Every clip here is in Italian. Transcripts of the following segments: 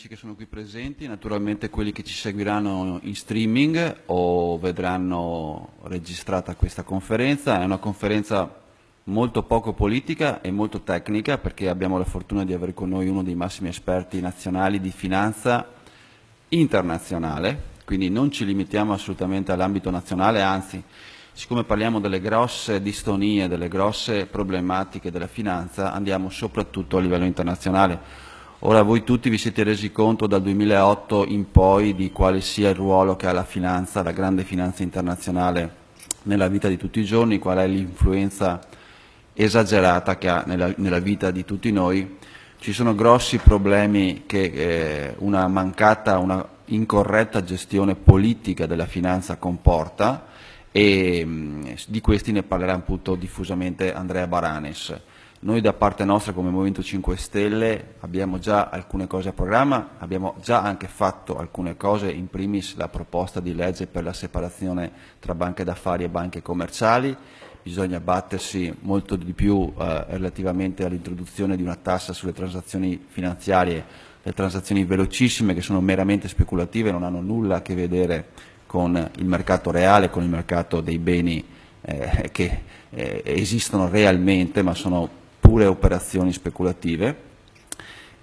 amici che sono qui presenti, naturalmente quelli che ci seguiranno in streaming o vedranno registrata questa conferenza. È una conferenza molto poco politica e molto tecnica perché abbiamo la fortuna di avere con noi uno dei massimi esperti nazionali di finanza internazionale, quindi non ci limitiamo assolutamente all'ambito nazionale, anzi siccome parliamo delle grosse distonie, delle grosse problematiche della finanza, andiamo soprattutto a livello internazionale. Ora voi tutti vi siete resi conto dal 2008 in poi di quale sia il ruolo che ha la finanza, la grande finanza internazionale nella vita di tutti i giorni, qual è l'influenza esagerata che ha nella, nella, vita di tutti noi. Ci sono grossi problemi che eh, una mancata, una incorretta gestione politica della finanza comporta e mh, di questi ne parlerà appunto diffusamente Andrea Baranes. Noi da parte nostra come Movimento 5 Stelle abbiamo già alcune cose a programma, abbiamo già anche fatto alcune cose, in primis la proposta di legge per la separazione tra banche d'affari e banche commerciali, bisogna battersi molto di più eh, relativamente all'introduzione di una tassa sulle transazioni finanziarie, le transazioni velocissime che sono meramente speculative, non hanno nulla a che vedere con il mercato reale, con il mercato dei beni eh, che eh, esistono realmente ma sono pure operazioni speculative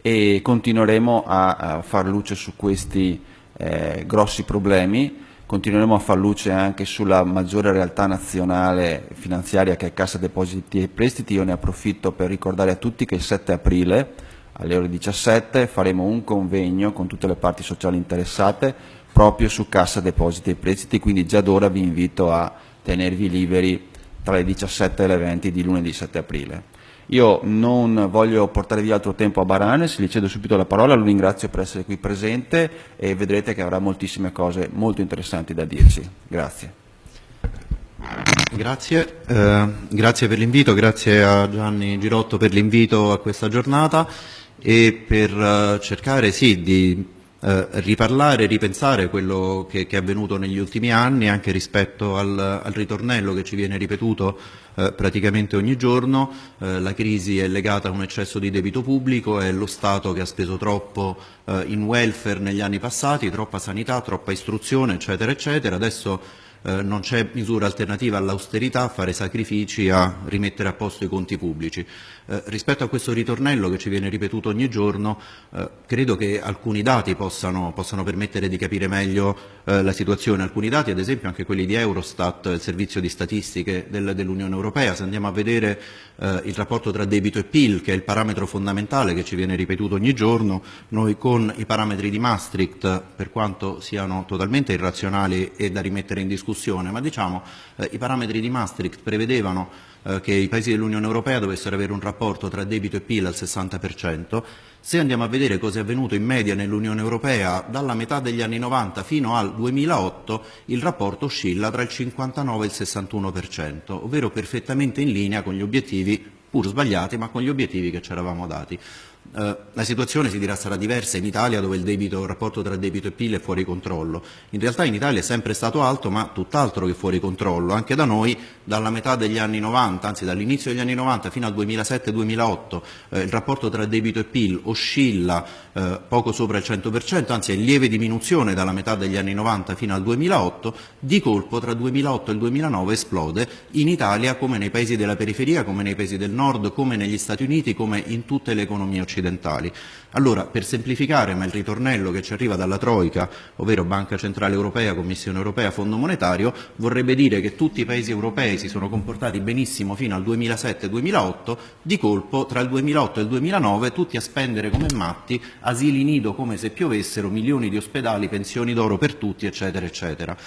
e continueremo a, a far luce su questi eh, grossi problemi, continueremo a far luce anche sulla maggiore realtà nazionale finanziaria che è Cassa Depositi e Prestiti, io ne approfitto per ricordare a tutti che il 7 aprile alle ore 17 faremo un convegno con tutte le parti sociali interessate proprio su Cassa Depositi e Prestiti, quindi già d'ora vi invito a tenervi liberi tra le 17 e le 20 di lunedì 7 aprile. Io non voglio portare via altro tempo a Baranes, gli cedo subito la parola, lo ringrazio per essere qui presente e vedrete che avrà moltissime cose molto interessanti da dirci. Grazie. Grazie, eh, grazie per l'invito, grazie a Gianni Girotto per l'invito a questa giornata e per uh, cercare sì, di uh, riparlare, ripensare quello che, che, è avvenuto negli ultimi anni anche rispetto al, al ritornello che ci viene ripetuto uh, praticamente ogni giorno. la crisi è legata a un eccesso di debito pubblico, è lo Stato che ha speso troppo in welfare negli anni passati, troppa sanità, troppa istruzione, eccetera, eccetera. Adesso eh, non c'è misura alternativa all'austerità, a fare sacrifici, a rimettere a posto i conti pubblici. Eh, rispetto a questo ritornello che ci viene ripetuto ogni giorno, eh, credo che alcuni dati possano, possano, permettere di capire meglio eh, la situazione. Alcuni dati, ad esempio anche quelli di Eurostat, il servizio di statistiche del, dell'Unione Europea, se andiamo a vedere eh, il rapporto tra debito e PIL, che è il parametro fondamentale che ci viene ripetuto ogni giorno, noi con i parametri di Maastricht, per quanto siano totalmente irrazionali e da rimettere in discussione, ma diciamo eh, i parametri di Maastricht prevedevano eh, che i paesi dell'Unione Europea dovessero avere un rapporto tra debito e PIL al 60%, se andiamo a vedere cosa è avvenuto in media nell'Unione Europea dalla metà degli anni 90 fino al 2008, il rapporto oscilla tra il 59 e il 61%, ovvero perfettamente in linea con gli obiettivi, pur sbagliati, ma con gli obiettivi che ci eravamo dati. Eh, la situazione si dirà sarà diversa in Italia dove il, debito, il, rapporto tra debito e PIL è fuori controllo. In realtà in Italia è sempre stato alto ma tutt'altro che fuori controllo. Anche da noi dalla metà degli anni 90, anzi dall'inizio degli anni 90 fino al 2007-2008 eh, il rapporto tra debito e PIL oscilla eh, poco sopra il 100%, anzi è in lieve diminuzione dalla metà degli anni 90 fino al 2008, di colpo tra il 2008 e il 2009 esplode in Italia come nei paesi della periferia, come nei paesi del nord, come negli Stati Uniti, come in tutte le economie occidentali occidentali. Allora, per semplificare, ma il ritornello che ci arriva dalla Troica, ovvero Banca Centrale Europea, Commissione Europea, Fondo Monetario, vorrebbe dire che tutti i paesi europei si sono comportati benissimo fino al 2007-2008, di colpo tra il 2008 e il 2009 tutti a spendere come matti, asili nido come se piovessero, milioni di ospedali, pensioni d'oro per tutti, eccetera, eccetera.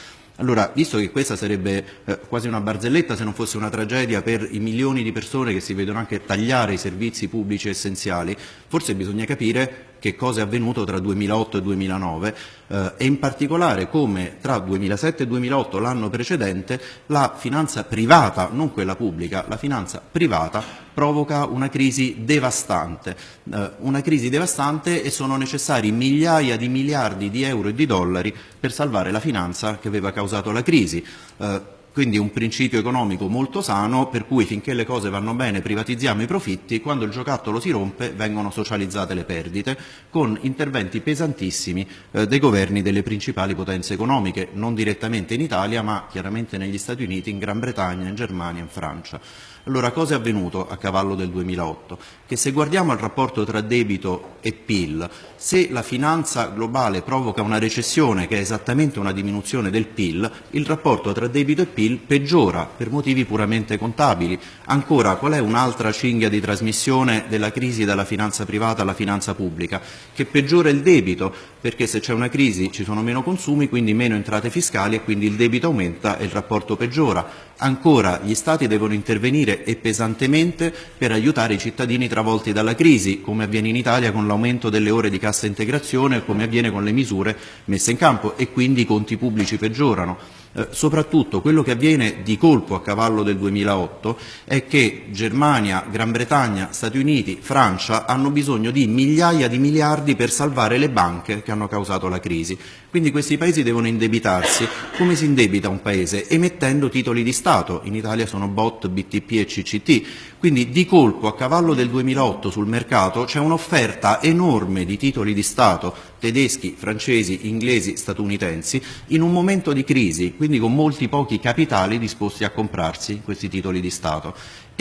Allora, visto che questa sarebbe eh, quasi una barzelletta se non fosse una tragedia per i milioni di persone che si vedono anche tagliare i servizi pubblici essenziali, forse bisogna capire che cosa è avvenuto tra 2008 e 2009 eh, e in particolare come tra 2007 e 2008, l'anno precedente, la finanza privata, non quella pubblica, la finanza privata provoca una crisi devastante, eh, una crisi devastante e sono necessari migliaia di miliardi di euro e di dollari per salvare la finanza che aveva causato la crisi. Eh, quindi un principio economico molto sano per cui finché le cose vanno bene privatizziamo i profitti, quando il giocattolo si rompe vengono socializzate le perdite con interventi pesantissimi eh, dei governi delle principali potenze economiche, non direttamente in Italia ma chiaramente negli Stati Uniti, in Gran Bretagna, in Germania, in Francia. Allora cosa è avvenuto a cavallo del 2008? Che se guardiamo il rapporto tra debito e PIL, se la finanza globale provoca una recessione che è esattamente una diminuzione del PIL, il rapporto tra debito e PIL peggiora per motivi puramente contabili. Ancora, qual è un'altra cinghia di trasmissione della crisi dalla finanza privata alla finanza pubblica? Che peggiora il debito, perché se c'è una crisi ci sono meno consumi, quindi meno entrate fiscali e quindi il debito aumenta e il rapporto peggiora. Ancora, gli Stati devono intervenire e pesantemente per aiutare i cittadini travolti dalla crisi, come avviene in Italia con l'aumento delle ore di cassa integrazione come avviene con le misure messe in campo e quindi i conti pubblici peggiorano. Eh, soprattutto quello che avviene di colpo a cavallo del 2008 è che Germania, Gran Bretagna, Stati Uniti, Francia hanno bisogno di migliaia di miliardi per salvare le banche che hanno causato la crisi. Quindi questi paesi devono indebitarsi. Come si indebita un paese? Emettendo titoli di Stato. In Italia sono BOT, BTP e CCT. Quindi di colpo a cavallo del 2008 sul mercato c'è un'offerta enorme di titoli di Stato tedeschi, francesi, inglesi, statunitensi in un momento di crisi, quindi con molti pochi capitali disposti a comprarsi questi titoli di Stato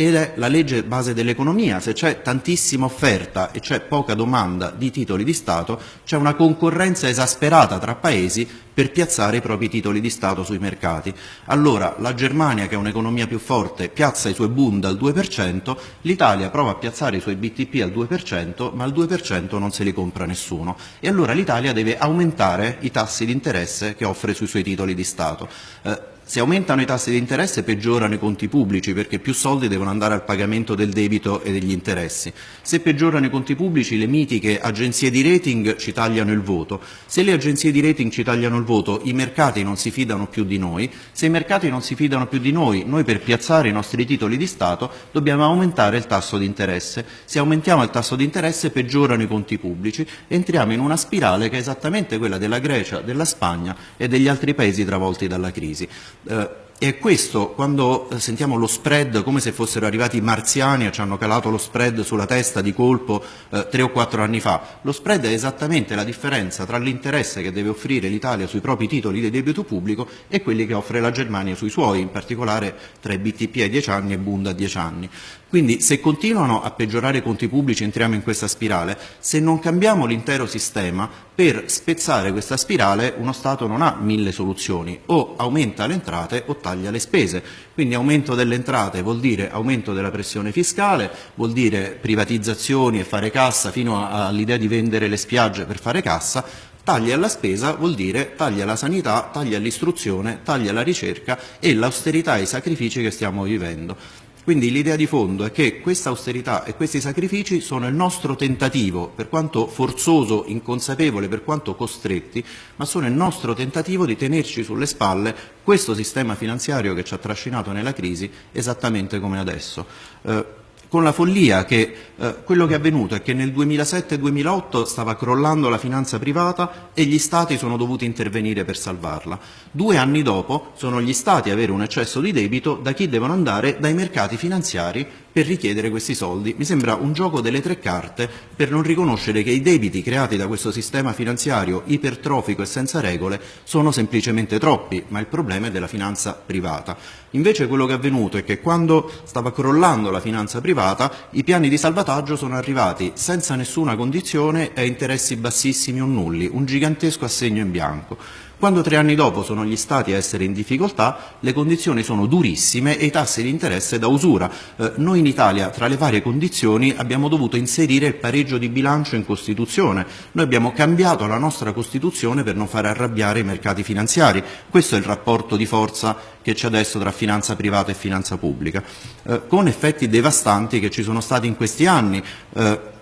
ed è la legge base dell'economia, se c'è tantissima offerta e c'è poca domanda di titoli di Stato, c'è una concorrenza esasperata tra paesi per piazzare i propri titoli di Stato sui mercati. Allora la Germania, che è un'economia più forte, piazza i suoi Bund al 2%, l'Italia prova a piazzare i suoi BTP al 2%, ma al 2% non se li compra nessuno. E allora l'Italia deve aumentare i tassi di interesse che offre sui suoi titoli di Stato. Eh, se aumentano i tassi di interesse peggiorano i conti pubblici perché più soldi devono andare al pagamento del debito e degli interessi. Se peggiorano i conti pubblici le mitiche agenzie di rating ci tagliano il voto. Se le agenzie di rating ci tagliano il voto i mercati non si fidano più di noi. Se i mercati non si fidano più di noi, noi per piazzare i nostri titoli di Stato dobbiamo aumentare il tasso di interesse. Se aumentiamo il tasso di interesse peggiorano i conti pubblici entriamo in una spirale che è esattamente quella della Grecia, della Spagna e degli altri paesi travolti dalla crisi. Eh, e questo, quando eh, sentiamo lo spread come se fossero arrivati i marziani e ci hanno calato lo spread sulla testa di colpo eh, tre o quattro anni fa, lo spread è esattamente la differenza tra l'interesse che deve offrire l'Italia sui propri titoli di debito pubblico e quelli che offre la Germania sui suoi, in particolare tra i BTP a 10 anni e Bund a 10 anni. Quindi se continuano a peggiorare i conti pubblici entriamo in questa spirale, se non cambiamo l'intero sistema, per spezzare questa spirale uno Stato non ha mille soluzioni, o aumenta le entrate o taglia le spese. Quindi aumento delle entrate vuol dire aumento della pressione fiscale, vuol dire privatizzazioni e fare cassa fino all'idea di vendere le spiagge per fare cassa, Tagli alla spesa vuol dire tagli alla sanità, tagli all'istruzione, tagli alla ricerca e l'austerità e i sacrifici che stiamo vivendo. Quindi l'idea di fondo è che questa austerità e questi sacrifici sono il nostro tentativo, per quanto forzoso, inconsapevole, per quanto costretti, ma sono il nostro tentativo di tenerci sulle spalle questo sistema finanziario che ci ha trascinato nella crisi esattamente come adesso. Eh, con la follia che eh, quello che è avvenuto è che nel 2007-2008 stava crollando la finanza privata e gli Stati sono dovuti intervenire per salvarla. Due anni dopo sono gli Stati a avere un eccesso di debito da chi devono andare dai mercati finanziari per richiedere questi soldi. Mi sembra un gioco delle tre carte per non riconoscere che i debiti creati da questo sistema finanziario ipertrofico e senza regole sono semplicemente troppi, ma il problema è della finanza privata. Invece quello che è avvenuto è che quando stava crollando la finanza privata i piani di salvataggio sono arrivati senza nessuna condizione e a interessi bassissimi o nulli, un gigantesco assegno in bianco. Quando tre anni dopo sono gli Stati a essere in difficoltà, le condizioni sono durissime e i tassi di interesse da usura. Eh, noi in Italia, tra le varie condizioni, abbiamo dovuto inserire il pareggio di bilancio in Costituzione. Noi abbiamo cambiato la nostra Costituzione per non fare arrabbiare i mercati finanziari. Questo è il rapporto di forza che c'è adesso tra finanza privata e finanza pubblica, eh, con effetti devastanti che ci sono stati in questi anni. Eh,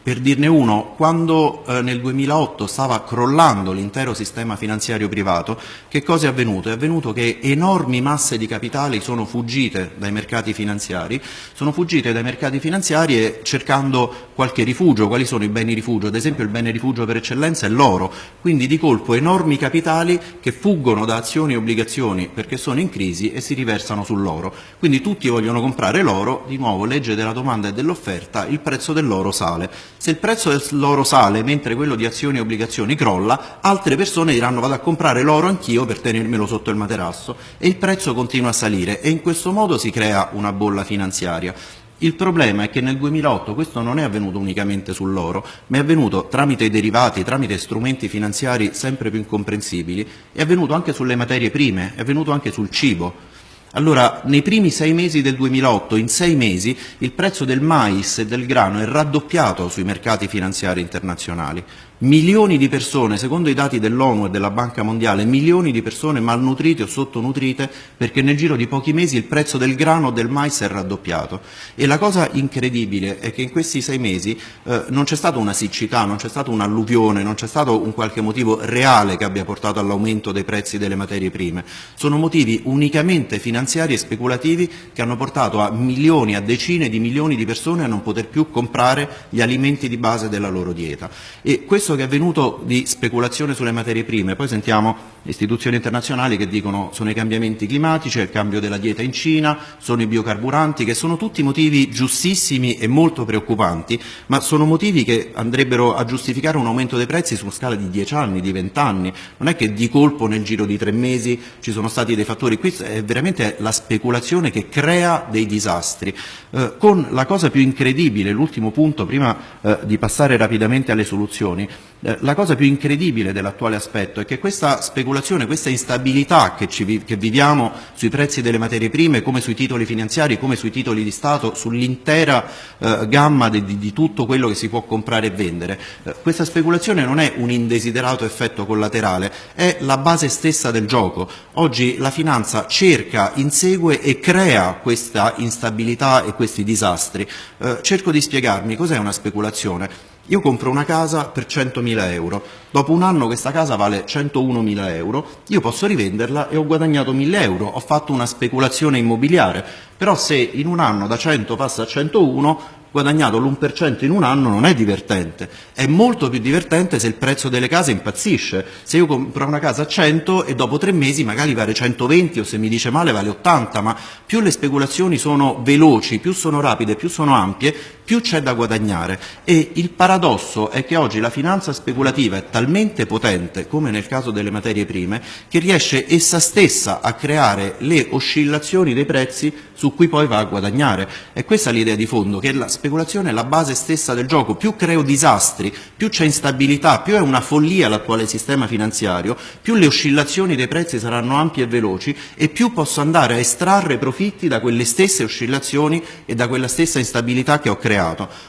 Per dirne uno, quando eh, nel 2008 stava crollando l'intero sistema finanziario privato, che cosa è avvenuto? È avvenuto che enormi masse di capitali sono fuggite dai mercati finanziari, sono fuggite dai mercati finanziari cercando qualche rifugio. Quali sono i beni rifugio? Ad esempio il bene rifugio per eccellenza è l'oro, quindi di colpo enormi capitali che fuggono da azioni e obbligazioni perché sono in crisi e si riversano sull'oro. Quindi tutti vogliono comprare l'oro, di nuovo legge della domanda e dell'offerta, il prezzo dell'oro sale. Se il prezzo dell'oro sale mentre quello di azioni e obbligazioni crolla, altre persone diranno vado a comprare l'oro anch'io per tenermelo sotto il materasso e il prezzo continua a salire e in questo modo si crea una bolla finanziaria. Il problema è che nel 2008 questo non è avvenuto unicamente sull'oro, ma è avvenuto tramite derivati, tramite strumenti finanziari sempre più incomprensibili, è avvenuto anche sulle materie prime, è avvenuto anche sul cibo. Allora, nei primi sei mesi del 2008, in sei mesi, il prezzo del mais e del grano è raddoppiato sui mercati finanziari internazionali. Milioni di persone, secondo i dati dell'ONU e della Banca Mondiale, milioni di persone malnutrite o sottonutrite perché nel giro di pochi mesi il prezzo del grano o del mais è raddoppiato. E la cosa incredibile è che in questi sei mesi eh, non c'è stata una siccità, non c'è stata un'alluvione, non c'è stato un qualche motivo reale che abbia portato all'aumento dei prezzi delle materie prime. Sono motivi unicamente finanziari e speculativi che hanno portato a milioni, a decine di milioni di persone a non poter più comprare gli alimenti di base della loro dieta. E questo che è avvenuto di speculazione sulle materie prime, poi sentiamo istituzioni internazionali che dicono sono i cambiamenti climatici, è il cambio della dieta in Cina, sono i biocarburanti, che sono tutti motivi giustissimi e molto preoccupanti, ma sono motivi che andrebbero a giustificare un aumento dei prezzi su scala di 10 anni, di 20 anni. Non è che di colpo nel giro di tre mesi ci sono stati dei fattori, qui è veramente la speculazione che crea dei disastri. Eh, con la cosa più incredibile, l'ultimo punto prima eh, di passare rapidamente alle soluzioni, la cosa più incredibile dell'attuale aspetto è che questa speculazione, questa instabilità che, ci, che, viviamo sui prezzi delle materie prime, come sui titoli finanziari, come sui titoli di Stato, sull'intera eh, gamma di, di, di, tutto quello che si può comprare e vendere, eh, questa speculazione non è un indesiderato effetto collaterale, è la base stessa del gioco. Oggi la finanza cerca, insegue e crea questa instabilità e questi disastri. Eh, cerco di spiegarmi cos'è una speculazione. Io compro una casa per 100.000 euro, dopo un anno questa casa vale 101.000 euro, io posso rivenderla e ho guadagnato 1.000 euro, ho fatto una speculazione immobiliare, però se in un anno da 100 passa a 101 guadagnato l'1% in un anno non è divertente, è molto più divertente se il prezzo delle case impazzisce, se io compro una casa a 100 e dopo tre mesi magari vale 120 o se mi dice male vale 80, ma più le speculazioni sono veloci, più sono rapide, più sono ampie, più c'è da guadagnare e il paradosso è che oggi la finanza speculativa è talmente potente, come nel caso delle materie prime, che riesce essa stessa a creare le oscillazioni dei prezzi su cui poi va a guadagnare. È questa l'idea di fondo, che la speculazione è la base stessa del gioco. Più creo disastri, più c'è instabilità, più è una follia l'attuale sistema finanziario, più le oscillazioni dei prezzi saranno ampie e veloci e più posso andare a estrarre profitti da quelle stesse oscillazioni e da quella stessa instabilità che ho creato.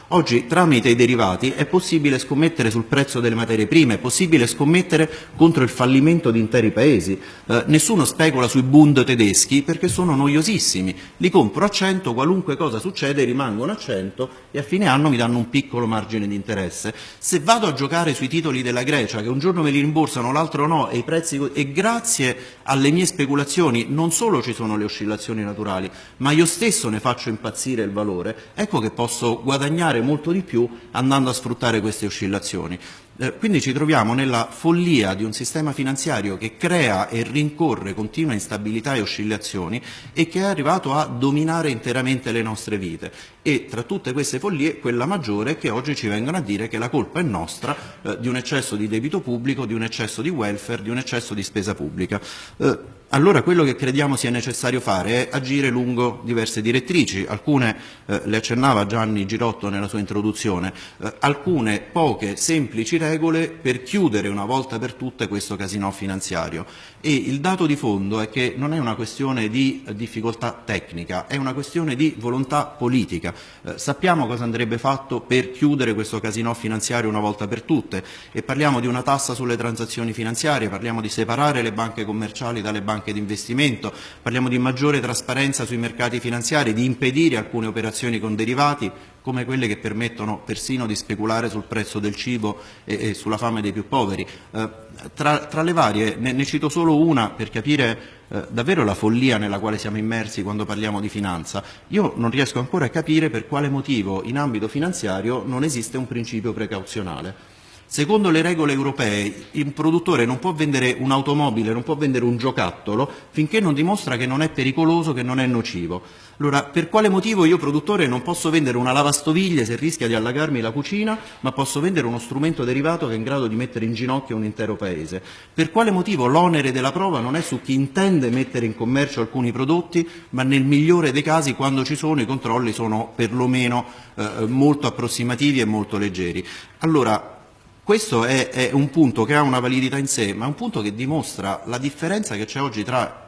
Oggi tramite i derivati è possibile scommettere sul prezzo delle materie prime, è possibile scommettere contro il fallimento di interi paesi. Eh, nessuno specula sui Bund tedeschi perché sono noiosissimi li compro a 100, qualunque cosa succede rimangono a 100 e a fine anno mi danno un piccolo margine di interesse. Se vado a giocare sui titoli della Grecia, che un giorno me li rimborsano, l'altro no, e, prezzi, e grazie alle mie speculazioni non solo ci sono le oscillazioni naturali, ma io stesso ne faccio impazzire il valore, ecco che posso guadagnare molto di più andando a sfruttare queste oscillazioni. Eh, quindi ci troviamo nella follia di un sistema finanziario che crea e rincorre continua instabilità e oscillazioni e che è arrivato a dominare interamente le nostre vite. E tra tutte queste follie quella maggiore che oggi ci vengono a dire che la colpa è nostra eh, di un eccesso di debito pubblico, di un eccesso di welfare, di un eccesso di spesa pubblica. Eh, allora quello che crediamo sia necessario fare è agire lungo diverse direttrici, alcune eh, le accennava Gianni Girotto nella sua introduzione, eh, alcune poche semplici regole per chiudere una volta per tutte questo casino finanziario e il dato di fondo è che non è una questione di difficoltà tecnica, è una questione di volontà politica. Eh, sappiamo cosa andrebbe fatto per chiudere questo casino finanziario una volta per tutte e parliamo di una tassa sulle transazioni finanziarie, parliamo di separare le banche commerciali dalle banche di investimento, parliamo di maggiore trasparenza sui mercati finanziari, di impedire alcune operazioni con derivati, come quelle che permettono persino di speculare sul prezzo del cibo e, e sulla fame dei più poveri. Eh, tra, tra, le varie ne, ne, cito solo una per capire eh, davvero la follia nella quale siamo immersi quando parliamo di finanza. Io non riesco ancora a capire per quale motivo in ambito finanziario non esiste un principio precauzionale. Secondo le regole europee il produttore non può vendere un'automobile, non può vendere un giocattolo finché non dimostra che non è pericoloso, che non è nocivo. Allora, per quale motivo io produttore non posso vendere una lavastoviglie se rischia di allagarmi la cucina, ma posso vendere uno strumento derivato che è in grado di mettere in ginocchio un intero paese? Per quale motivo l'onere della prova non è su chi intende mettere in commercio alcuni prodotti, ma nel migliore dei casi quando ci sono i controlli sono perlomeno eh, molto approssimativi e molto leggeri. Allora, questo è, è, un punto che ha una validità in sé, ma è un punto che dimostra la differenza che c'è oggi tra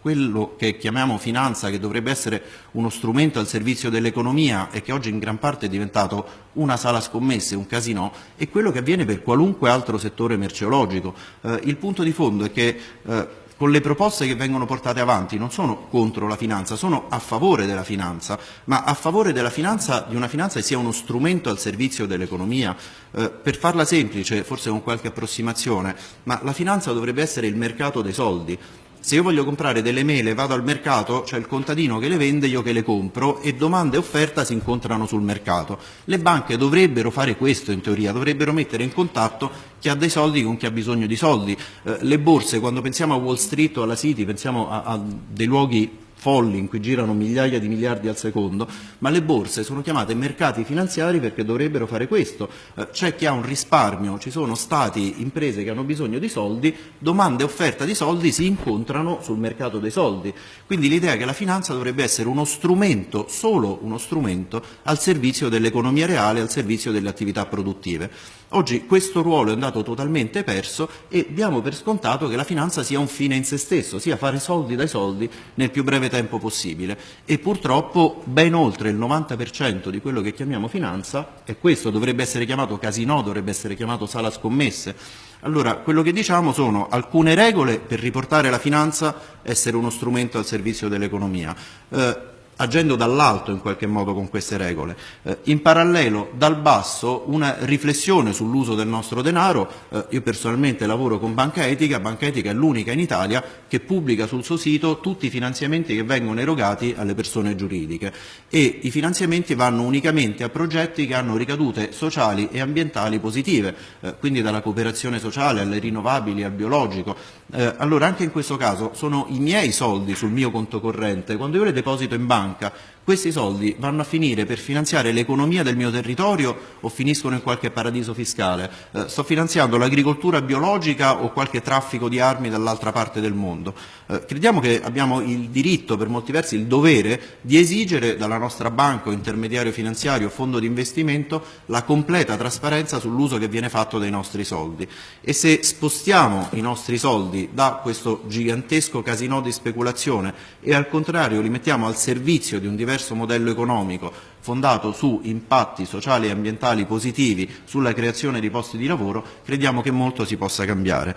quello che chiamiamo finanza, che dovrebbe essere uno strumento al servizio dell'economia e che oggi in gran parte è diventato una sala scommesse, un casino, e quello che avviene per qualunque altro settore merceologico. Eh, il punto di fondo è che eh, con le proposte che vengono portate avanti non sono contro la finanza, sono a favore della finanza, ma a favore della finanza, di una finanza che sia uno strumento al servizio dell'economia. Eh, per farla semplice, forse con qualche approssimazione, ma la finanza dovrebbe essere il mercato dei soldi. Se io voglio comprare delle mele, vado al mercato, c'è il contadino che le vende, io che le compro e domanda e offerta si incontrano sul mercato. Le banche dovrebbero fare questo in teoria, dovrebbero mettere in contatto chi ha dei soldi con chi ha bisogno di soldi. Eh, le borse, quando pensiamo a Wall Street o alla City, pensiamo a, a dei luoghi folli in cui girano migliaia di miliardi al secondo, ma le borse sono chiamate mercati finanziari perché dovrebbero fare questo. Eh, c'è chi ha un risparmio, ci sono stati, imprese che hanno bisogno di soldi, domanda e offerta di soldi si incontrano sul mercato dei soldi. Quindi l'idea che la finanza dovrebbe essere uno strumento, solo uno strumento, al servizio dell'economia reale, al servizio delle attività produttive. Oggi questo ruolo è andato totalmente perso e diamo per scontato che la finanza sia un fine in se stesso, sia fare soldi dai soldi nel più breve tempo possibile e purtroppo ben oltre il 90% di quello che chiamiamo finanza, e questo dovrebbe essere chiamato casino, dovrebbe essere chiamato sala scommesse, allora quello che diciamo sono alcune regole per riportare la finanza essere uno strumento al servizio dell'economia. Eh, agendo dall'alto in qualche modo con queste regole. Eh, in parallelo dal basso una riflessione sull'uso del nostro denaro, eh, io personalmente lavoro con Banca Etica, Banca Etica è l'unica in Italia che pubblica sul suo sito tutti i finanziamenti che vengono erogati alle persone giuridiche e i finanziamenti vanno unicamente a progetti che hanno ricadute sociali e ambientali positive, eh, quindi dalla cooperazione sociale alle rinnovabili, al biologico. Eh, allora anche in questo caso sono i miei soldi sul mio conto corrente, quando io le deposito in banca banca, questi soldi vanno a finire per finanziare l'economia del mio territorio o finiscono in qualche paradiso fiscale? Eh, sto finanziando l'agricoltura biologica o qualche traffico di armi dall'altra parte del mondo? Eh, crediamo che abbiamo il diritto, per molti versi il dovere, di esigere dalla nostra banca o intermediario finanziario o fondo di investimento la completa trasparenza sull'uso che viene fatto dei nostri soldi. E se spostiamo i nostri soldi da questo gigantesco casino di speculazione e al contrario li mettiamo al servizio di un diverso diverso modello economico fondato su impatti sociali e ambientali positivi sulla creazione di posti di lavoro, crediamo che molto si possa cambiare.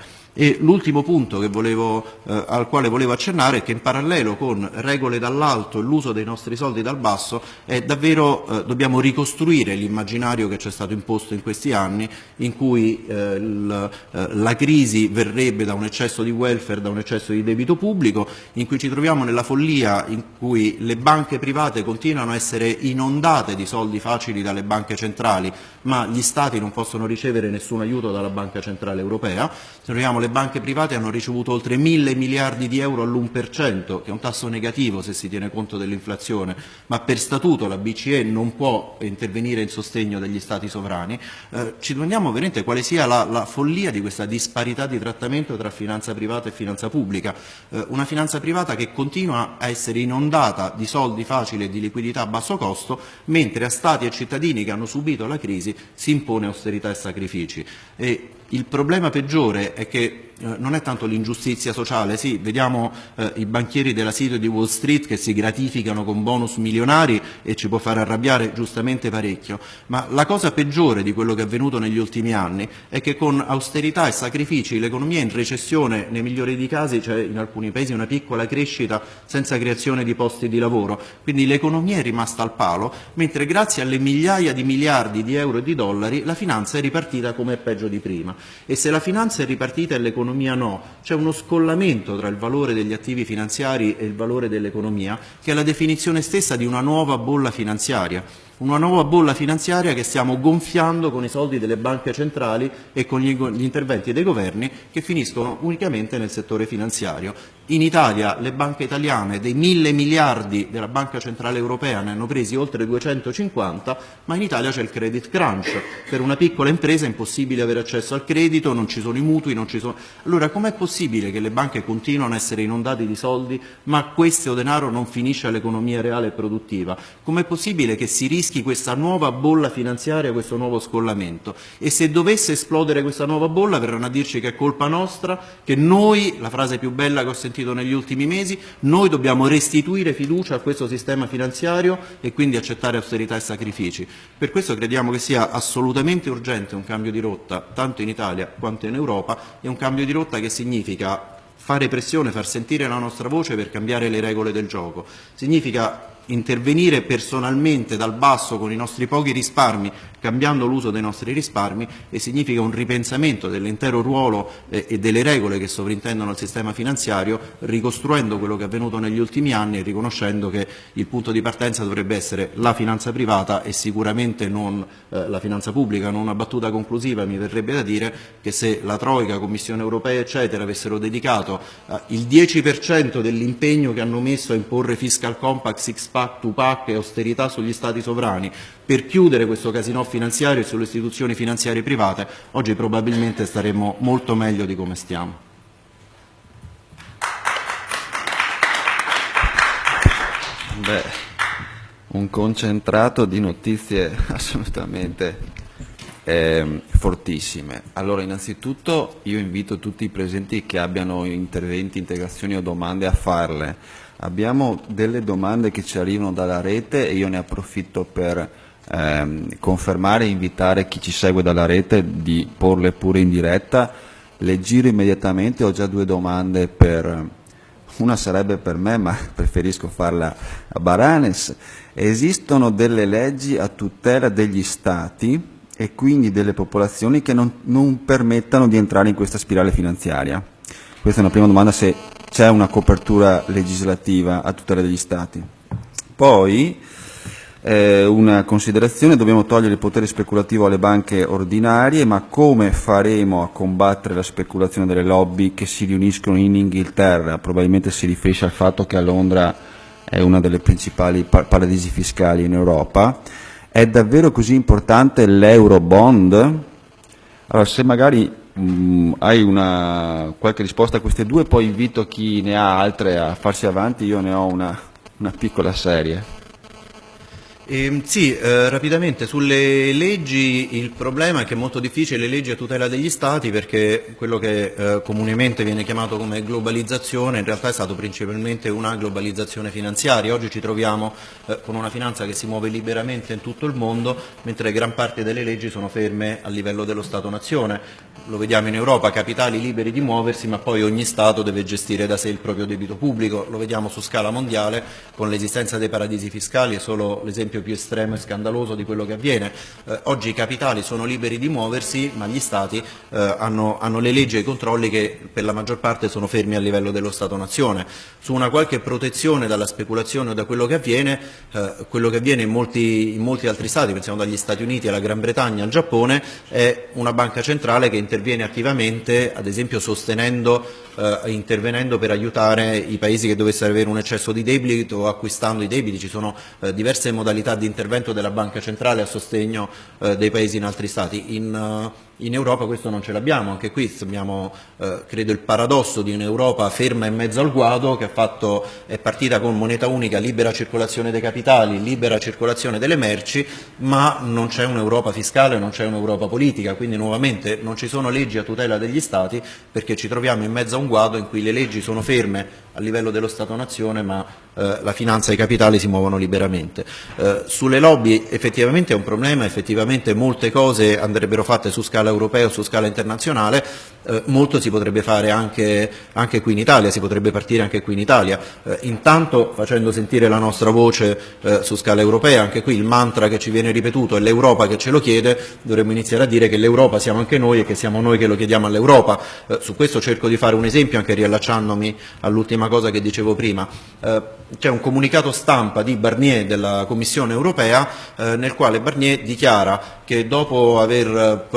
L'ultimo punto volevo, eh, al quale volevo accennare è che in parallelo con regole dall'alto e l'uso dei nostri soldi dal basso davvero, eh, dobbiamo ricostruire l'immaginario che ci è stato imposto in questi anni in cui eh, eh, la crisi verrebbe da un eccesso di welfare, da un eccesso di debito pubblico, in cui ci troviamo nella follia in cui le banche private continuano a essere inondate di soldi facili dalle banche centrali, ma gli Stati non possono ricevere nessun aiuto dalla Banca Centrale Europea. Se troviamo le banche private hanno ricevuto oltre mille miliardi di euro all'1%, che è un tasso negativo se si tiene conto dell'inflazione, ma per statuto la BCE non può intervenire in sostegno degli Stati sovrani. Eh, ci domandiamo veramente quale sia la, la, follia di questa disparità di trattamento tra finanza privata e finanza pubblica. Eh, una finanza privata che continua a essere inondata di soldi facili e di liquidità a basso costo, mentre a Stati e cittadini che hanno subito la crisi si impone austerità e sacrifici. E Il problema peggiore è che non è tanto l'ingiustizia sociale, sì, vediamo eh, i banchieri della City di Wall Street che si gratificano con bonus milionari e ci può far arrabbiare giustamente parecchio, ma la cosa peggiore di quello che è avvenuto negli ultimi anni è che con austerità e sacrifici l'economia è in recessione, nei migliori dei casi c'è in alcuni paesi una piccola crescita senza creazione di posti di lavoro, quindi l'economia è rimasta al palo, mentre grazie alle migliaia di miliardi di euro e di dollari la finanza è ripartita come è peggio di prima l'economia no, c'è uno scollamento tra il valore degli attivi finanziari e il valore dell'economia che è la definizione stessa di una nuova bolla finanziaria una nuova bolla finanziaria che stiamo gonfiando con i soldi delle banche centrali e con gli interventi dei governi che finiscono unicamente nel settore finanziario. In Italia le banche italiane dei mille miliardi della Banca Centrale Europea ne hanno presi oltre 250, ma in Italia c'è il credit crunch. Per una piccola impresa è impossibile avere accesso al credito, non ci sono i mutui, non ci sono... Allora com'è possibile che le banche continuano a essere inondate di soldi, ma questo denaro non finisce all'economia reale e produttiva? Com'è possibile che si rischi questa nuova bolla finanziaria, questo nuovo scollamento e se dovesse esplodere questa nuova bolla verranno a dirci che è colpa nostra, che noi, la frase più bella che ho sentito negli ultimi mesi, noi dobbiamo restituire fiducia a questo sistema finanziario e quindi accettare austerità e sacrifici. Per questo crediamo che sia assolutamente urgente un cambio di rotta, tanto in Italia quanto in Europa, e un cambio di rotta che significa fare pressione, far sentire la nostra voce per cambiare le regole del gioco. Significa intervenire personalmente dal basso con i nostri pochi risparmi cambiando l'uso dei nostri risparmi e significa un ripensamento dell'intero ruolo eh, e delle regole che sovrintendono al sistema finanziario, ricostruendo quello che è avvenuto negli ultimi anni e riconoscendo che il punto di partenza dovrebbe essere la finanza privata e sicuramente non eh, la finanza pubblica. Non una battuta conclusiva mi verrebbe da dire che se la Troica, Commissione Europea eccetera avessero dedicato eh, il 10% dell'impegno che hanno messo a imporre fiscal compact, six pack, two pack e austerità sugli stati sovrani per chiudere questo casino finanziario e sulle istituzioni finanziarie private, oggi probabilmente staremmo molto meglio di come stiamo. Beh, un concentrato di notizie assolutamente eh, fortissime. Allora, innanzitutto io invito tutti i presenti che abbiano interventi, integrazioni o domande a farle. Abbiamo delle domande che ci arrivano dalla rete e io ne approfitto per ehm, confermare e invitare chi ci segue dalla rete di porle pure in diretta. Le giro immediatamente, ho già due domande per... Una sarebbe per me, ma preferisco farla a Baranes. Esistono delle leggi a tutela degli Stati e quindi delle popolazioni che non, non permettano di entrare in questa spirale finanziaria? Questa è una prima domanda, se c'è una copertura legislativa a tutela degli Stati. Poi, eh, una considerazione, dobbiamo togliere il potere speculativo alle banche ordinarie, ma come faremo a combattere la speculazione delle lobby che si riuniscono in Inghilterra? Probabilmente si riferisce al fatto che a Londra è una delle principali paradisi fiscali in Europa. È davvero così importante l'Eurobond? Allora, se magari mh, mm, hai una, qualche risposta a queste due, poi invito chi ne ha altre a farsi avanti, io ne ho una, una piccola serie. Eh, sì, eh, rapidamente sulle leggi il problema è che è molto difficile le leggi a tutela degli Stati perché quello che eh, comunemente viene chiamato come globalizzazione in realtà è stato principalmente una globalizzazione finanziaria. Oggi ci troviamo eh, con una finanza che si muove liberamente in tutto il mondo mentre gran parte delle leggi sono ferme a livello dello Stato-nazione. Lo vediamo in Europa, capitali liberi di muoversi ma poi ogni Stato deve gestire da sé il proprio debito pubblico. Lo vediamo su scala mondiale con l'esistenza dei paradisi fiscali, è solo l'esempio più estremo e scandaloso di quello che avviene. Eh, oggi i capitali sono liberi di muoversi, ma gli Stati eh, hanno, hanno, le leggi e i controlli che per la maggior parte sono fermi a livello dello Stato-nazione. Su una qualche protezione dalla speculazione o da quello che avviene, eh, quello che avviene in molti, in molti altri Stati, pensiamo dagli Stati Uniti alla Gran Bretagna al Giappone, è una banca centrale che interviene attivamente, ad esempio sostenendo, eh, intervenendo per aiutare i paesi che dovessero avere un eccesso di debito o acquistando i debiti. Ci sono eh, diverse modalità di intervento della Banca Centrale a sostegno eh, dei paesi in altri Stati. In, uh, In Europa questo non ce l'abbiamo, anche qui abbiamo eh, credo il paradosso di un'Europa ferma in mezzo al guado che fatto, è partita con moneta unica, libera circolazione dei capitali, libera circolazione delle merci, ma non c'è un'Europa fiscale, non c'è un'Europa politica, quindi nuovamente non ci sono leggi a tutela degli Stati perché ci troviamo in mezzo a un guado in cui le leggi sono ferme a livello dello Stato-nazione ma eh, la finanza e i capitali si muovono liberamente. Eh, sulle lobby effettivamente è un problema, effettivamente molte cose andrebbero fatte su scala europea o su scala internazionale, eh, molto si potrebbe fare anche, anche, qui in Italia, si potrebbe partire anche qui in Italia, eh, intanto facendo sentire la nostra voce eh, su scala europea, anche qui il mantra che ci viene ripetuto è l'Europa che ce lo chiede, dovremmo iniziare a dire che l'Europa siamo anche noi e che siamo noi che lo chiediamo all'Europa, eh, su questo cerco di fare un esempio anche riallacciandomi all'ultima cosa che dicevo prima. C'è un comunicato stampa di Barnier della Commissione europea eh, nel quale Barnier dichiara che dopo aver eh,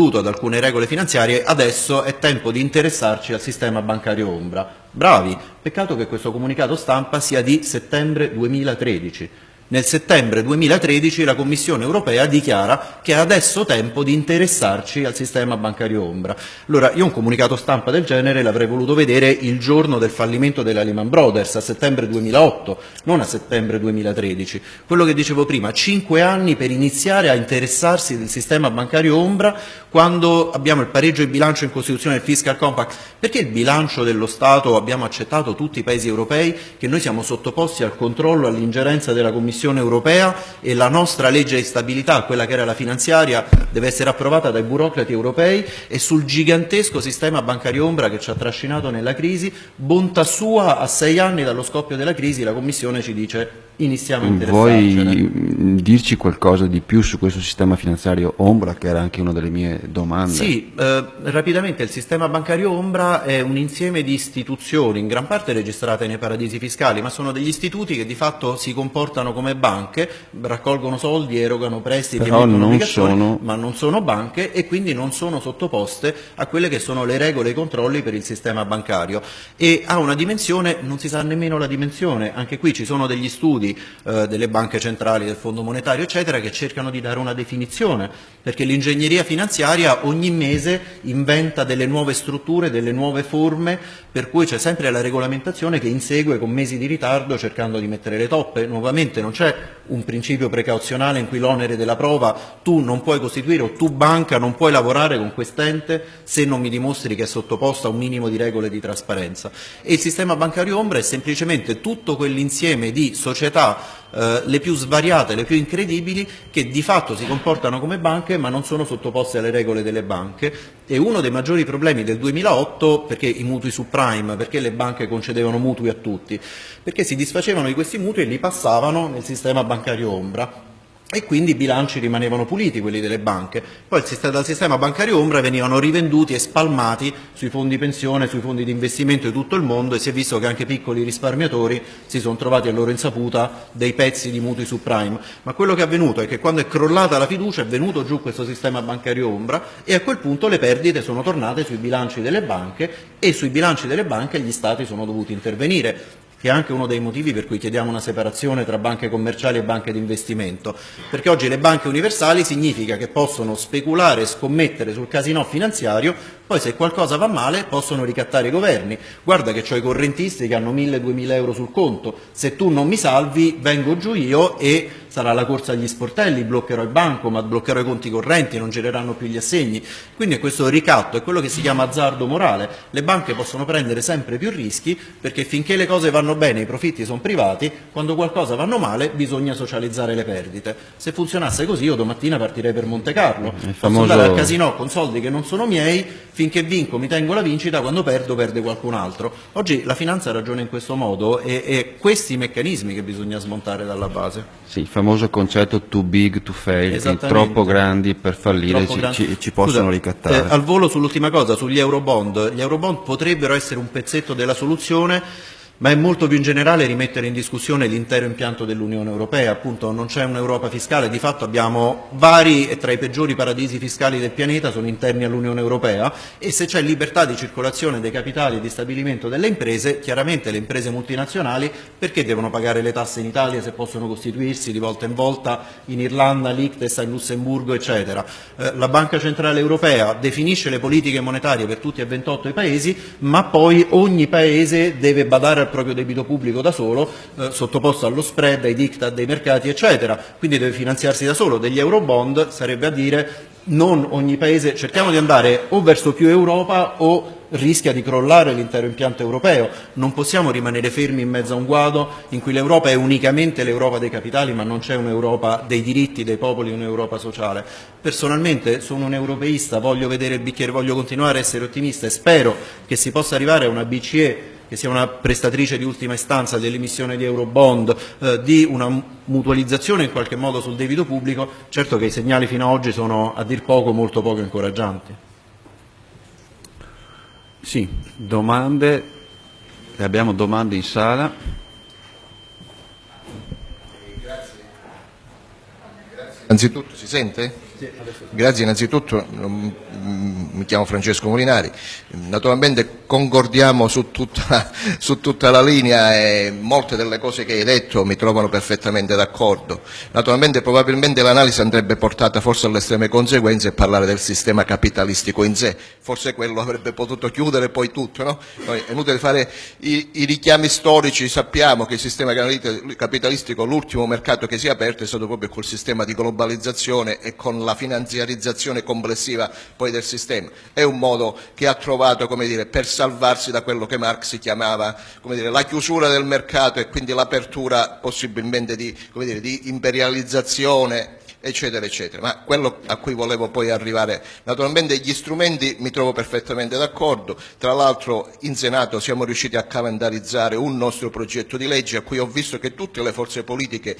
provveduto ad alcune regole finanziarie adesso è tempo di interessarci al sistema bancario ombra. Bravi, peccato che questo comunicato stampa sia di settembre 2013 nel settembre 2013 la Commissione europea dichiara che è adesso tempo di interessarci al sistema bancario ombra. Allora io un comunicato stampa del genere l'avrei voluto vedere il giorno del fallimento della Lehman Brothers, a settembre 2008, non a settembre 2013. Quello che dicevo prima, cinque anni per iniziare a interessarsi del sistema bancario ombra quando abbiamo il pareggio di bilancio in Costituzione del Fiscal Compact. Perché il bilancio dello Stato abbiamo accettato tutti i paesi europei che noi siamo sottoposti al controllo, all'ingerenza della Commissione Commissione europea e la nostra legge di stabilità, quella che era la finanziaria, deve essere approvata dai burocrati europei e sul gigantesco sistema bancario ombra che ci ha trascinato nella crisi, bontà sua a sei anni dallo scoppio della crisi la Commissione ci dice iniziamo a interessarcene. Vuoi dirci qualcosa di più su questo sistema finanziario Ombra, che era anche una delle mie domande? Sì, eh, rapidamente il sistema bancario Ombra è un insieme di istituzioni, in gran parte registrate nei paradisi fiscali, ma sono degli istituti che di fatto si comportano come banche, raccolgono soldi, erogano prestiti, Però non sono... ma non sono banche e quindi non sono sottoposte a quelle che sono le regole e i controlli per il sistema bancario. E ha una dimensione, non si sa nemmeno la dimensione, anche qui ci sono degli studi eh, delle banche centrali, del Fondo Monetario, eccetera, che cercano di dare una definizione, perché l'ingegneria finanziaria ogni mese inventa delle nuove strutture, delle nuove forme, per cui c'è sempre la regolamentazione che insegue con mesi di ritardo cercando di mettere le toppe. Nuovamente non c'è un principio precauzionale in cui l'onere della prova tu non puoi costituire o tu banca non puoi lavorare con quest'ente se non mi dimostri che è sottoposto a un minimo di regole di trasparenza. E il sistema bancario ombra è semplicemente tutto quell'insieme di società eh, le più svariate, le più incredibili, che di fatto si comportano come banche ma non sono sottoposte alle regole delle banche. E uno dei maggiori problemi del 2008, perché i mutui subprime, perché le banche concedevano mutui a tutti, perché si disfacevano di questi mutui e li passavano nel sistema bancario ombra e quindi i bilanci rimanevano puliti, quelli delle banche. Poi dal sistema bancario ombra venivano rivenduti e spalmati sui fondi pensione, sui fondi di investimento di tutto il mondo e si è visto che anche piccoli risparmiatori si sono trovati a loro insaputa dei pezzi di mutui subprime. Ma quello che è avvenuto è che quando è crollata la fiducia è venuto giù questo sistema bancario ombra e a quel punto le perdite sono tornate sui bilanci delle banche e sui bilanci delle banche gli Stati sono dovuti intervenire che è anche uno dei motivi per cui chiediamo una separazione tra banche commerciali e banche di investimento, perché oggi le banche universali significa che possono speculare e scommettere sul casino finanziario, poi se qualcosa va male possono ricattare i governi. Guarda che ho i correntisti che hanno 1000-2000 euro sul conto, se tu non mi salvi vengo giù io e sarà la corsa agli sportelli, bloccherò il banco, ma bloccherò i conti correnti, non gireranno più gli assegni. Quindi è questo ricatto, è quello che si chiama azzardo morale. Le banche possono prendere sempre più rischi perché finché le cose vanno bene, i profitti sono privati, quando qualcosa vanno male bisogna socializzare le perdite. Se funzionasse così io domattina partirei per Monte Carlo. Famoso... Posso andare al casino con soldi che non sono miei, finché vinco mi tengo la vincita, quando perdo perde qualcun altro. Oggi la finanza ragiona in questo modo e, e questi meccanismi che bisogna smontare dalla base. Sì, famoso concetto too big to fail, troppo grandi per fallire ci, grandi. ci, ci, possono Scusa, ricattare. Eh, al volo sull'ultima cosa, sugli eurobond, gli eurobond potrebbero essere un pezzetto della soluzione ma è molto più in generale rimettere in discussione l'intero impianto dell'Unione Europea, appunto non c'è un'Europa fiscale, di fatto abbiamo vari e tra i peggiori paradisi fiscali del pianeta sono interni all'Unione Europea e se c'è libertà di circolazione dei capitali e di stabilimento delle imprese, chiaramente le imprese multinazionali perché devono pagare le tasse in Italia se possono costituirsi di volta in volta in Irlanda, Liechtenstein, Lussemburgo eccetera. Eh, la Banca Centrale Europea definisce le politiche monetarie per tutti e 28 i paesi ma poi ogni paese deve badare al proprio debito pubblico da solo, eh, sottoposto allo spread, ai diktat dei mercati, eccetera. Quindi deve finanziarsi da solo. Degli eurobond sarebbe a dire non ogni paese, cerchiamo di andare o verso più Europa o rischia di crollare l'intero impianto europeo. Non possiamo rimanere fermi in mezzo a un guado in cui l'Europa è unicamente l'Europa dei capitali ma non c'è un'Europa dei diritti dei popoli, un'Europa sociale. Personalmente sono un europeista, voglio vedere il bicchiere, voglio continuare a essere ottimista e spero che si possa arrivare a una BCE che sia una prestatrice di ultima istanza dell'emissione di eurobond, eh, di una mutualizzazione in qualche modo sul debito pubblico, certo che i segnali fino ad oggi sono a dir poco molto poco incoraggianti. Sì, domande, abbiamo domande in sala. Grazie. Grazie. Anzitutto si sente? Grazie innanzitutto, mi chiamo Francesco Molinari, naturalmente concordiamo su tutta, su tutta, la linea e molte delle cose che hai detto mi trovano perfettamente d'accordo. Naturalmente probabilmente l'analisi andrebbe portata forse alle estreme conseguenze e parlare del sistema capitalistico in sé, forse quello avrebbe potuto chiudere poi tutto, no? è inutile fare i, i richiami storici, sappiamo che il sistema capitalistico, l'ultimo mercato che si è aperto è stato proprio col sistema di globalizzazione e con la la finanziarizzazione complessiva poi del sistema. È un modo che ha trovato dire, per salvarsi da quello che Marx chiamava dire, la chiusura del mercato e quindi l'apertura possibilmente di, dire, di imperializzazione eccetera, eccetera. Ma quello a cui volevo poi arrivare, naturalmente gli strumenti mi trovo perfettamente d'accordo, tra l'altro in Senato siamo riusciti a calendarizzare un nostro progetto di legge a cui ho visto che tutte le forze politiche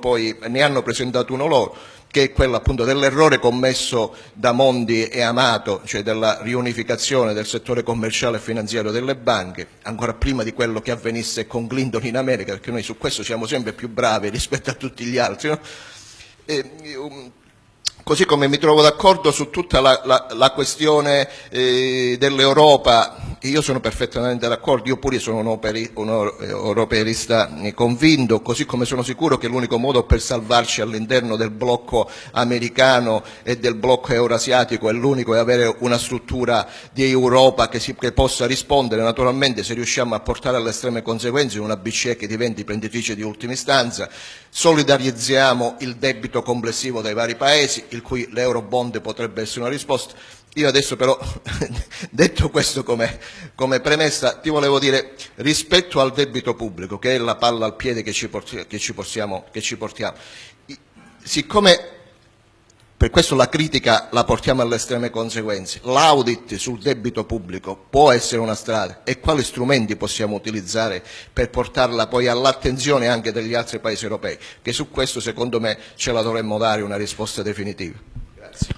poi, ne hanno presentato uno loro, che è quello appunto dell'errore commesso da Mondi e Amato, cioè della riunificazione del settore commerciale e finanziario delle banche, ancora prima di quello che avvenisse con Clinton in America, perché noi su questo siamo sempre più bravi rispetto a tutti gli altri. No? E, um, così come mi trovo d'accordo su tutta la, la, la questione eh, dell'Europa io sono perfettamente d'accordo, io pure sono un, operi, un europeista convinto, così come sono sicuro che l'unico modo per salvarci all'interno del blocco americano e del blocco eurasiatico è l'unico è avere una struttura di Europa che, si, che possa rispondere, naturalmente se riusciamo a portare alle estreme conseguenze una BCE che diventi prenditrice di ultima istanza, solidarizziamo il debito complessivo dei vari paesi, il cui l'eurobond potrebbe essere una risposta, io adesso però, detto questo come, come, premessa, ti volevo dire, rispetto al debito pubblico, che è la palla al piede che ci, porti, che ci, portiamo, che ci portiamo, siccome per questo la critica la portiamo alle estreme conseguenze, l'audit sul debito pubblico può essere una strada e quali strumenti possiamo utilizzare per portarla poi all'attenzione anche degli altri paesi europei, che su questo secondo me ce la dovremmo dare una risposta definitiva. Grazie.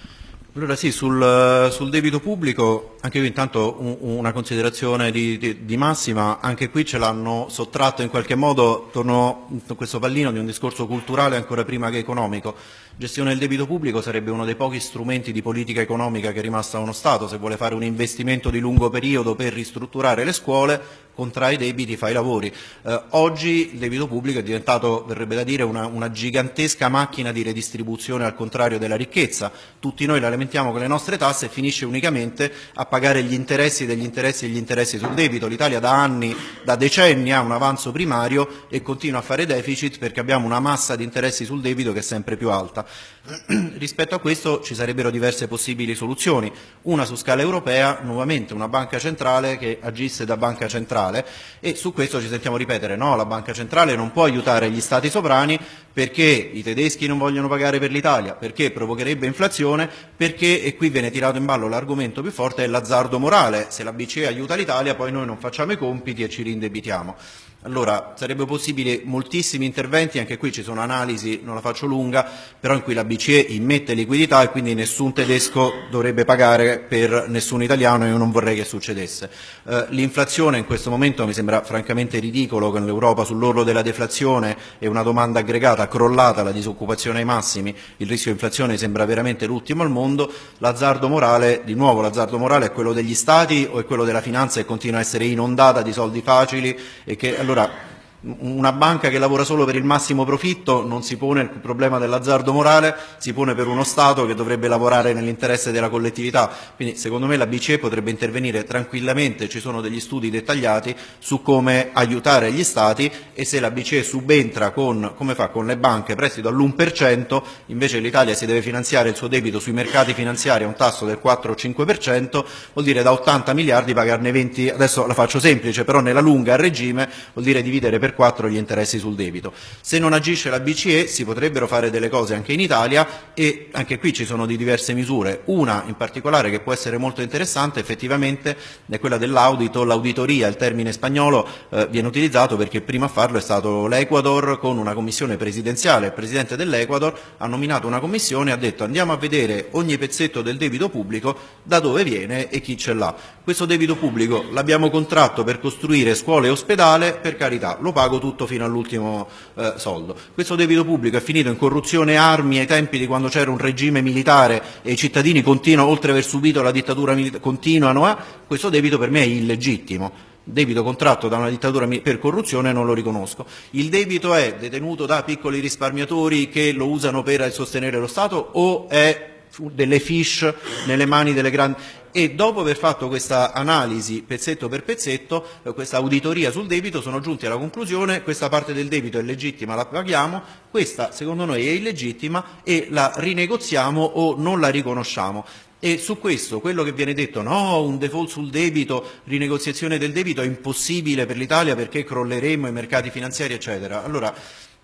Allora sì, sul, sul, debito pubblico, anche qui intanto un, una considerazione di, di, di, massima, anche qui ce l'hanno sottratto in qualche modo, torno a questo pallino di un discorso culturale ancora prima che economico. Gestione del debito pubblico sarebbe uno dei pochi strumenti di politica economica che è rimasta a uno Stato, se vuole fare un investimento di lungo periodo per ristrutturare le scuole, contrai i debiti, fa i lavori. Eh, oggi il debito pubblico è diventato, verrebbe da dire, una, una, gigantesca macchina di redistribuzione al contrario della ricchezza. Tutti noi la lamentiamo con le nostre tasse e finisce unicamente a pagare gli interessi degli interessi e gli interessi sul debito. L'Italia da anni, da decenni ha un avanzo primario e continua a fare deficit perché abbiamo una massa di interessi sul debito che è sempre più alta. Rispetto a questo ci sarebbero diverse possibili soluzioni. Una su scala europea, nuovamente una banca centrale che agisse da banca centrale e su questo ci sentiamo ripetere no, la banca centrale non può aiutare gli stati sovrani perché i tedeschi non vogliono pagare per l'Italia, perché provocherebbe inflazione, perché, e qui viene tirato in ballo l'argomento più forte, è l'azzardo morale. Se la BCE aiuta l'Italia poi noi non facciamo i compiti e ci rindebitiamo. Allora sarebbe possibile moltissimi interventi, anche qui ci sono analisi, non la faccio lunga, però in cui la BCE immette liquidità e quindi nessun tedesco dovrebbe pagare per nessun italiano e io non vorrei che succedesse. Eh, l'inflazione in questo momento mi sembra francamente ridicolo con l'Europa sull'orlo della deflazione e una domanda aggregata crollata, la disoccupazione ai massimi, il rischio di inflazione sembra veramente l'ultimo al mondo, l'azzardo morale, di nuovo l'azzardo morale è quello degli stati o è quello della finanza che continua a essere inondata di soldi facili e che allora una banca che lavora solo per il massimo profitto non si pone il problema dell'azzardo morale, si pone per uno Stato che dovrebbe lavorare nell'interesse della collettività. Quindi secondo me la BCE potrebbe intervenire tranquillamente, ci sono degli studi dettagliati su come aiutare gli Stati e se la BCE subentra con, come fa con le banche, prestito all'1%, invece l'Italia si deve finanziare il suo debito sui mercati finanziari a un tasso del 4 o 5%, vuol dire da 80 miliardi pagarne 20, adesso la faccio semplice, però nella lunga a regime vuol dire dividere per per 4 gli interessi sul debito. Se non agisce la BCE si potrebbero fare delle cose anche in Italia e anche qui ci sono di diverse misure. Una in particolare che può essere molto interessante effettivamente è quella dell'audito, l'auditoria, il termine spagnolo eh, viene utilizzato perché prima a farlo è stato l'Ecuador con una commissione presidenziale, il Presidente dell'Ecuador ha nominato una commissione e ha detto andiamo a vedere ogni pezzetto del debito pubblico da dove viene e chi ce l'ha. Questo debito pubblico l'abbiamo contratto per costruire scuole e ospedale, per carità, lo pago tutto fino all'ultimo eh, soldo. Questo debito pubblico è finito in corruzione e armi ai tempi di quando c'era un regime militare e i cittadini continuano, oltre ad aver subito la dittatura militare, continuano a, questo debito per me è illegittimo debito contratto da una dittatura per corruzione non lo riconosco. Il debito è detenuto da piccoli risparmiatori che lo usano per sostenere lo Stato o è delle fish nelle mani delle grandi e dopo aver fatto questa analisi pezzetto per pezzetto, eh, questa auditoria sul debito, sono giunti alla conclusione questa parte del debito è legittima, la paghiamo, questa secondo noi è illegittima e la rinegoziamo o non la riconosciamo. E su questo, quello che viene detto, no, un default sul debito, rinegoziazione del debito è impossibile per l'Italia perché crolleremo i mercati finanziari, eccetera. Allora,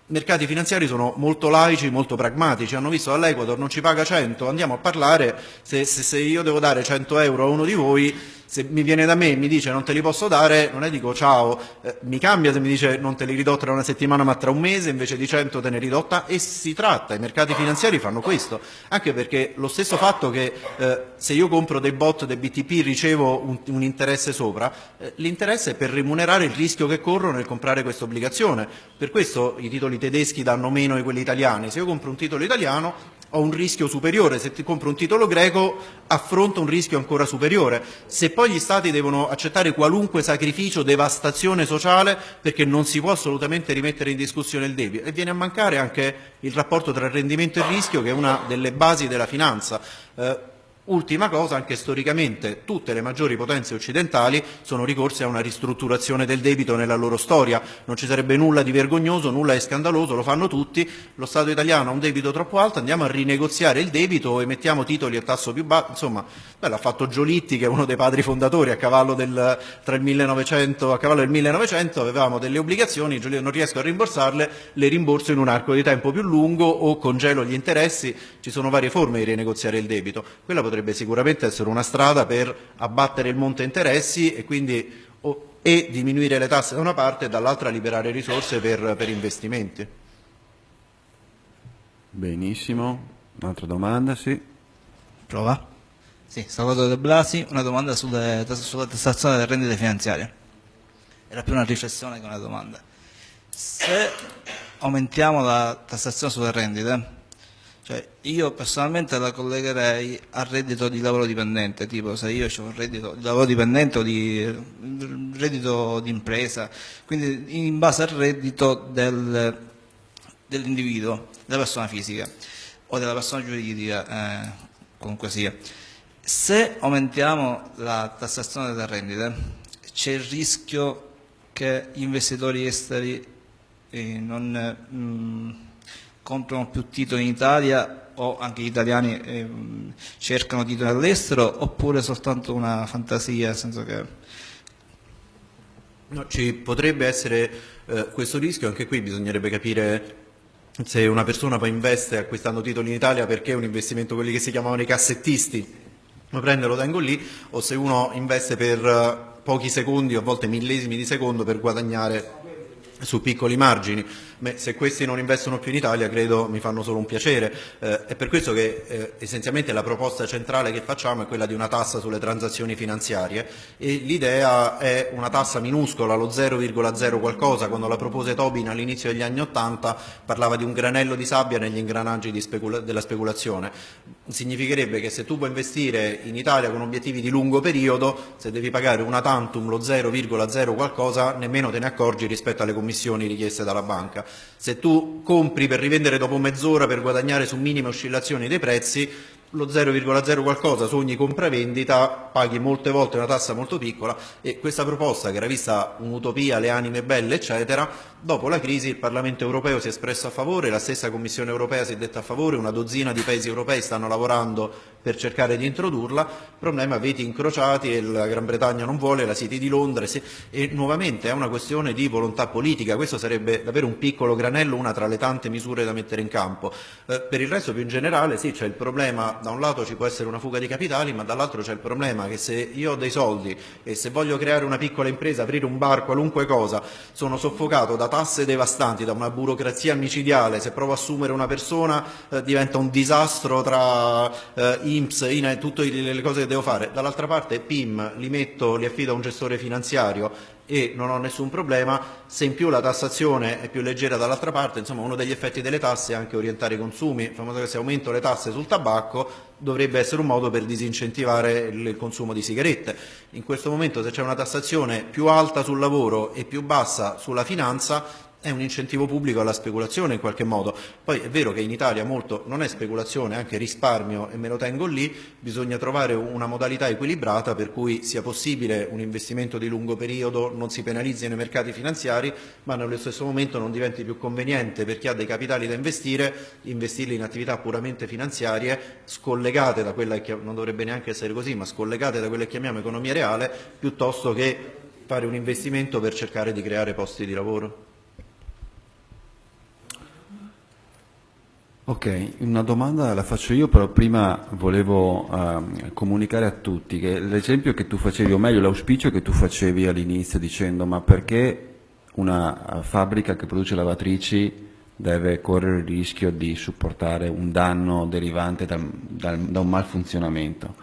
mercati finanziari sono molto laici, molto pragmatici, hanno visto dall'Equador non ci paga 100, andiamo a parlare, se, se, se io devo dare 100 euro a uno di voi se mi viene da me e mi dice non te li posso dare, non è dico ciao, eh, mi cambia se mi dice non te li ridò tra una settimana ma tra un mese, invece di 100 te ne ridotta. E si tratta, i mercati finanziari fanno questo, anche perché lo stesso fatto che eh, se io compro dei bot dei BTP ricevo un, un interesse sopra, eh, l'interesse è per remunerare il rischio che corro nel comprare questa obbligazione, per questo i titoli tedeschi danno meno di quelli italiani, se io compro un titolo italiano ho un rischio superiore, se ti compro un titolo greco affronto un rischio ancora superiore. Se poi gli Stati devono accettare qualunque sacrificio, devastazione sociale, perché non si può assolutamente rimettere in discussione il debito e viene a mancare anche il rapporto tra rendimento e rischio che è una delle basi della finanza. Eh, Ultima cosa, anche storicamente tutte le maggiori potenze occidentali sono ricorse a una ristrutturazione del debito nella loro storia, non ci sarebbe nulla di vergognoso, nulla di scandaloso, lo fanno tutti, lo Stato italiano ha un debito troppo alto, andiamo a rinegoziare il debito, emettiamo titoli a tasso più basso, insomma l'ha fatto Giolitti che è uno dei padri fondatori a cavallo del, il 1900, a cavallo del 1900 avevamo delle obbligazioni, non riesco a rimborsarle, le rimborso in un arco di tempo più lungo o congelo gli interessi, ci sono varie forme di rinegoziare il debito. Potrebbe sicuramente essere una strada per abbattere il monte interessi e quindi o, e diminuire le tasse da una parte e dall'altra liberare risorse per, per investimenti. Benissimo, un'altra domanda, sì. Prova. Sì, Salvatore De Blasi, una domanda sulle, sulla tassazione delle rendite finanziarie. Era più una riflessione che una domanda. Se aumentiamo la tassazione sulle rendite, cioè, io personalmente la collegherei al reddito di lavoro dipendente, tipo se io ho un reddito di lavoro dipendente o di reddito di impresa, quindi in base al reddito del, dell'individuo, della persona fisica o della persona giuridica, eh, comunque sia. Se aumentiamo la tassazione delle rendite, c'è il rischio che gli investitori esteri eh, non... Mh, mm, comprano più titoli in Italia o anche gli italiani eh, cercano titoli all'estero oppure soltanto una fantasia, nel senso che... No, ci potrebbe essere eh, questo rischio, anche qui bisognerebbe capire se una persona poi investe acquistando titoli in Italia perché è un investimento quelli che si chiamavano i cassettisti, lo prende e lo tengo lì, o se uno investe per uh, pochi secondi a volte millesimi di secondo per guadagnare su piccoli margini. Beh, se questi non investono più in Italia credo mi fanno solo un piacere. Eh, è per questo che eh, essenzialmente la proposta centrale che facciamo è quella di una tassa sulle transazioni finanziarie e l'idea è una tassa minuscola, lo 0,0 qualcosa, quando la propose Tobin all'inizio degli anni Ottanta parlava di un granello di sabbia negli ingranaggi specula della speculazione. Significherebbe che se tu vuoi investire in Italia con obiettivi di lungo periodo, se devi pagare una tantum lo 0,0 qualcosa, nemmeno te ne accorgi rispetto alle commissioni richieste dalla banca. Se tu compri per rivendere dopo mezz'ora per guadagnare su minime oscillazioni dei prezzi, lo 0,0 qualcosa su ogni compravendita paghi molte volte una tassa molto piccola e questa proposta che era vista un'utopia, le anime belle eccetera, dopo la crisi il Parlamento europeo si è espresso a favore, la stessa Commissione europea si è detta a favore, una dozzina di paesi europei stanno lavorando per cercare di introdurla, problema veti incrociati e la Gran Bretagna non vuole, la City di Londra e nuovamente è una questione di volontà politica, questo sarebbe davvero un piccolo granello, una tra le tante misure da mettere in campo. Eh, per il resto più in generale sì c'è il problema, da un lato ci può essere una fuga di capitali ma dall'altro c'è il problema che se io ho dei soldi e se voglio creare una piccola impresa, aprire un bar, qualunque cosa, sono soffocato da tasse devastanti, da una burocrazia micidiale, se provo a assumere una persona eh, diventa un disastro tra eh, IMSS, INE, tutte le cose che devo fare. Dall'altra parte PIM li metto, li affido a un gestore finanziario e non ho nessun problema, se in più la tassazione è più leggera dall'altra parte, insomma uno degli effetti delle tasse è anche orientare i consumi, famoso che se aumento le tasse sul tabacco dovrebbe essere un modo per disincentivare il consumo di sigarette. In questo momento se c'è una tassazione più alta sul lavoro e più bassa sulla finanza è un incentivo pubblico alla speculazione in qualche modo. Poi è vero che in Italia molto non è speculazione, anche risparmio e me lo tengo lì, bisogna trovare una modalità equilibrata per cui sia possibile un investimento di lungo periodo, non si penalizzino i mercati finanziari, ma nello stesso momento non diventi più conveniente per chi ha dei capitali da investire, investirli in attività puramente finanziarie, scollegate da quella che non dovrebbe neanche essere così, ma scollegate da quella che chiamiamo economia reale, piuttosto che fare un investimento per cercare di creare posti di lavoro. Ok, una domanda la faccio io, però prima volevo uh, comunicare a tutti che l'esempio che tu facevi, o meglio l'auspicio che tu facevi all'inizio dicendo ma perché una fabbrica che produce lavatrici deve correre il rischio di supportare un danno derivante da, da, da un malfunzionamento?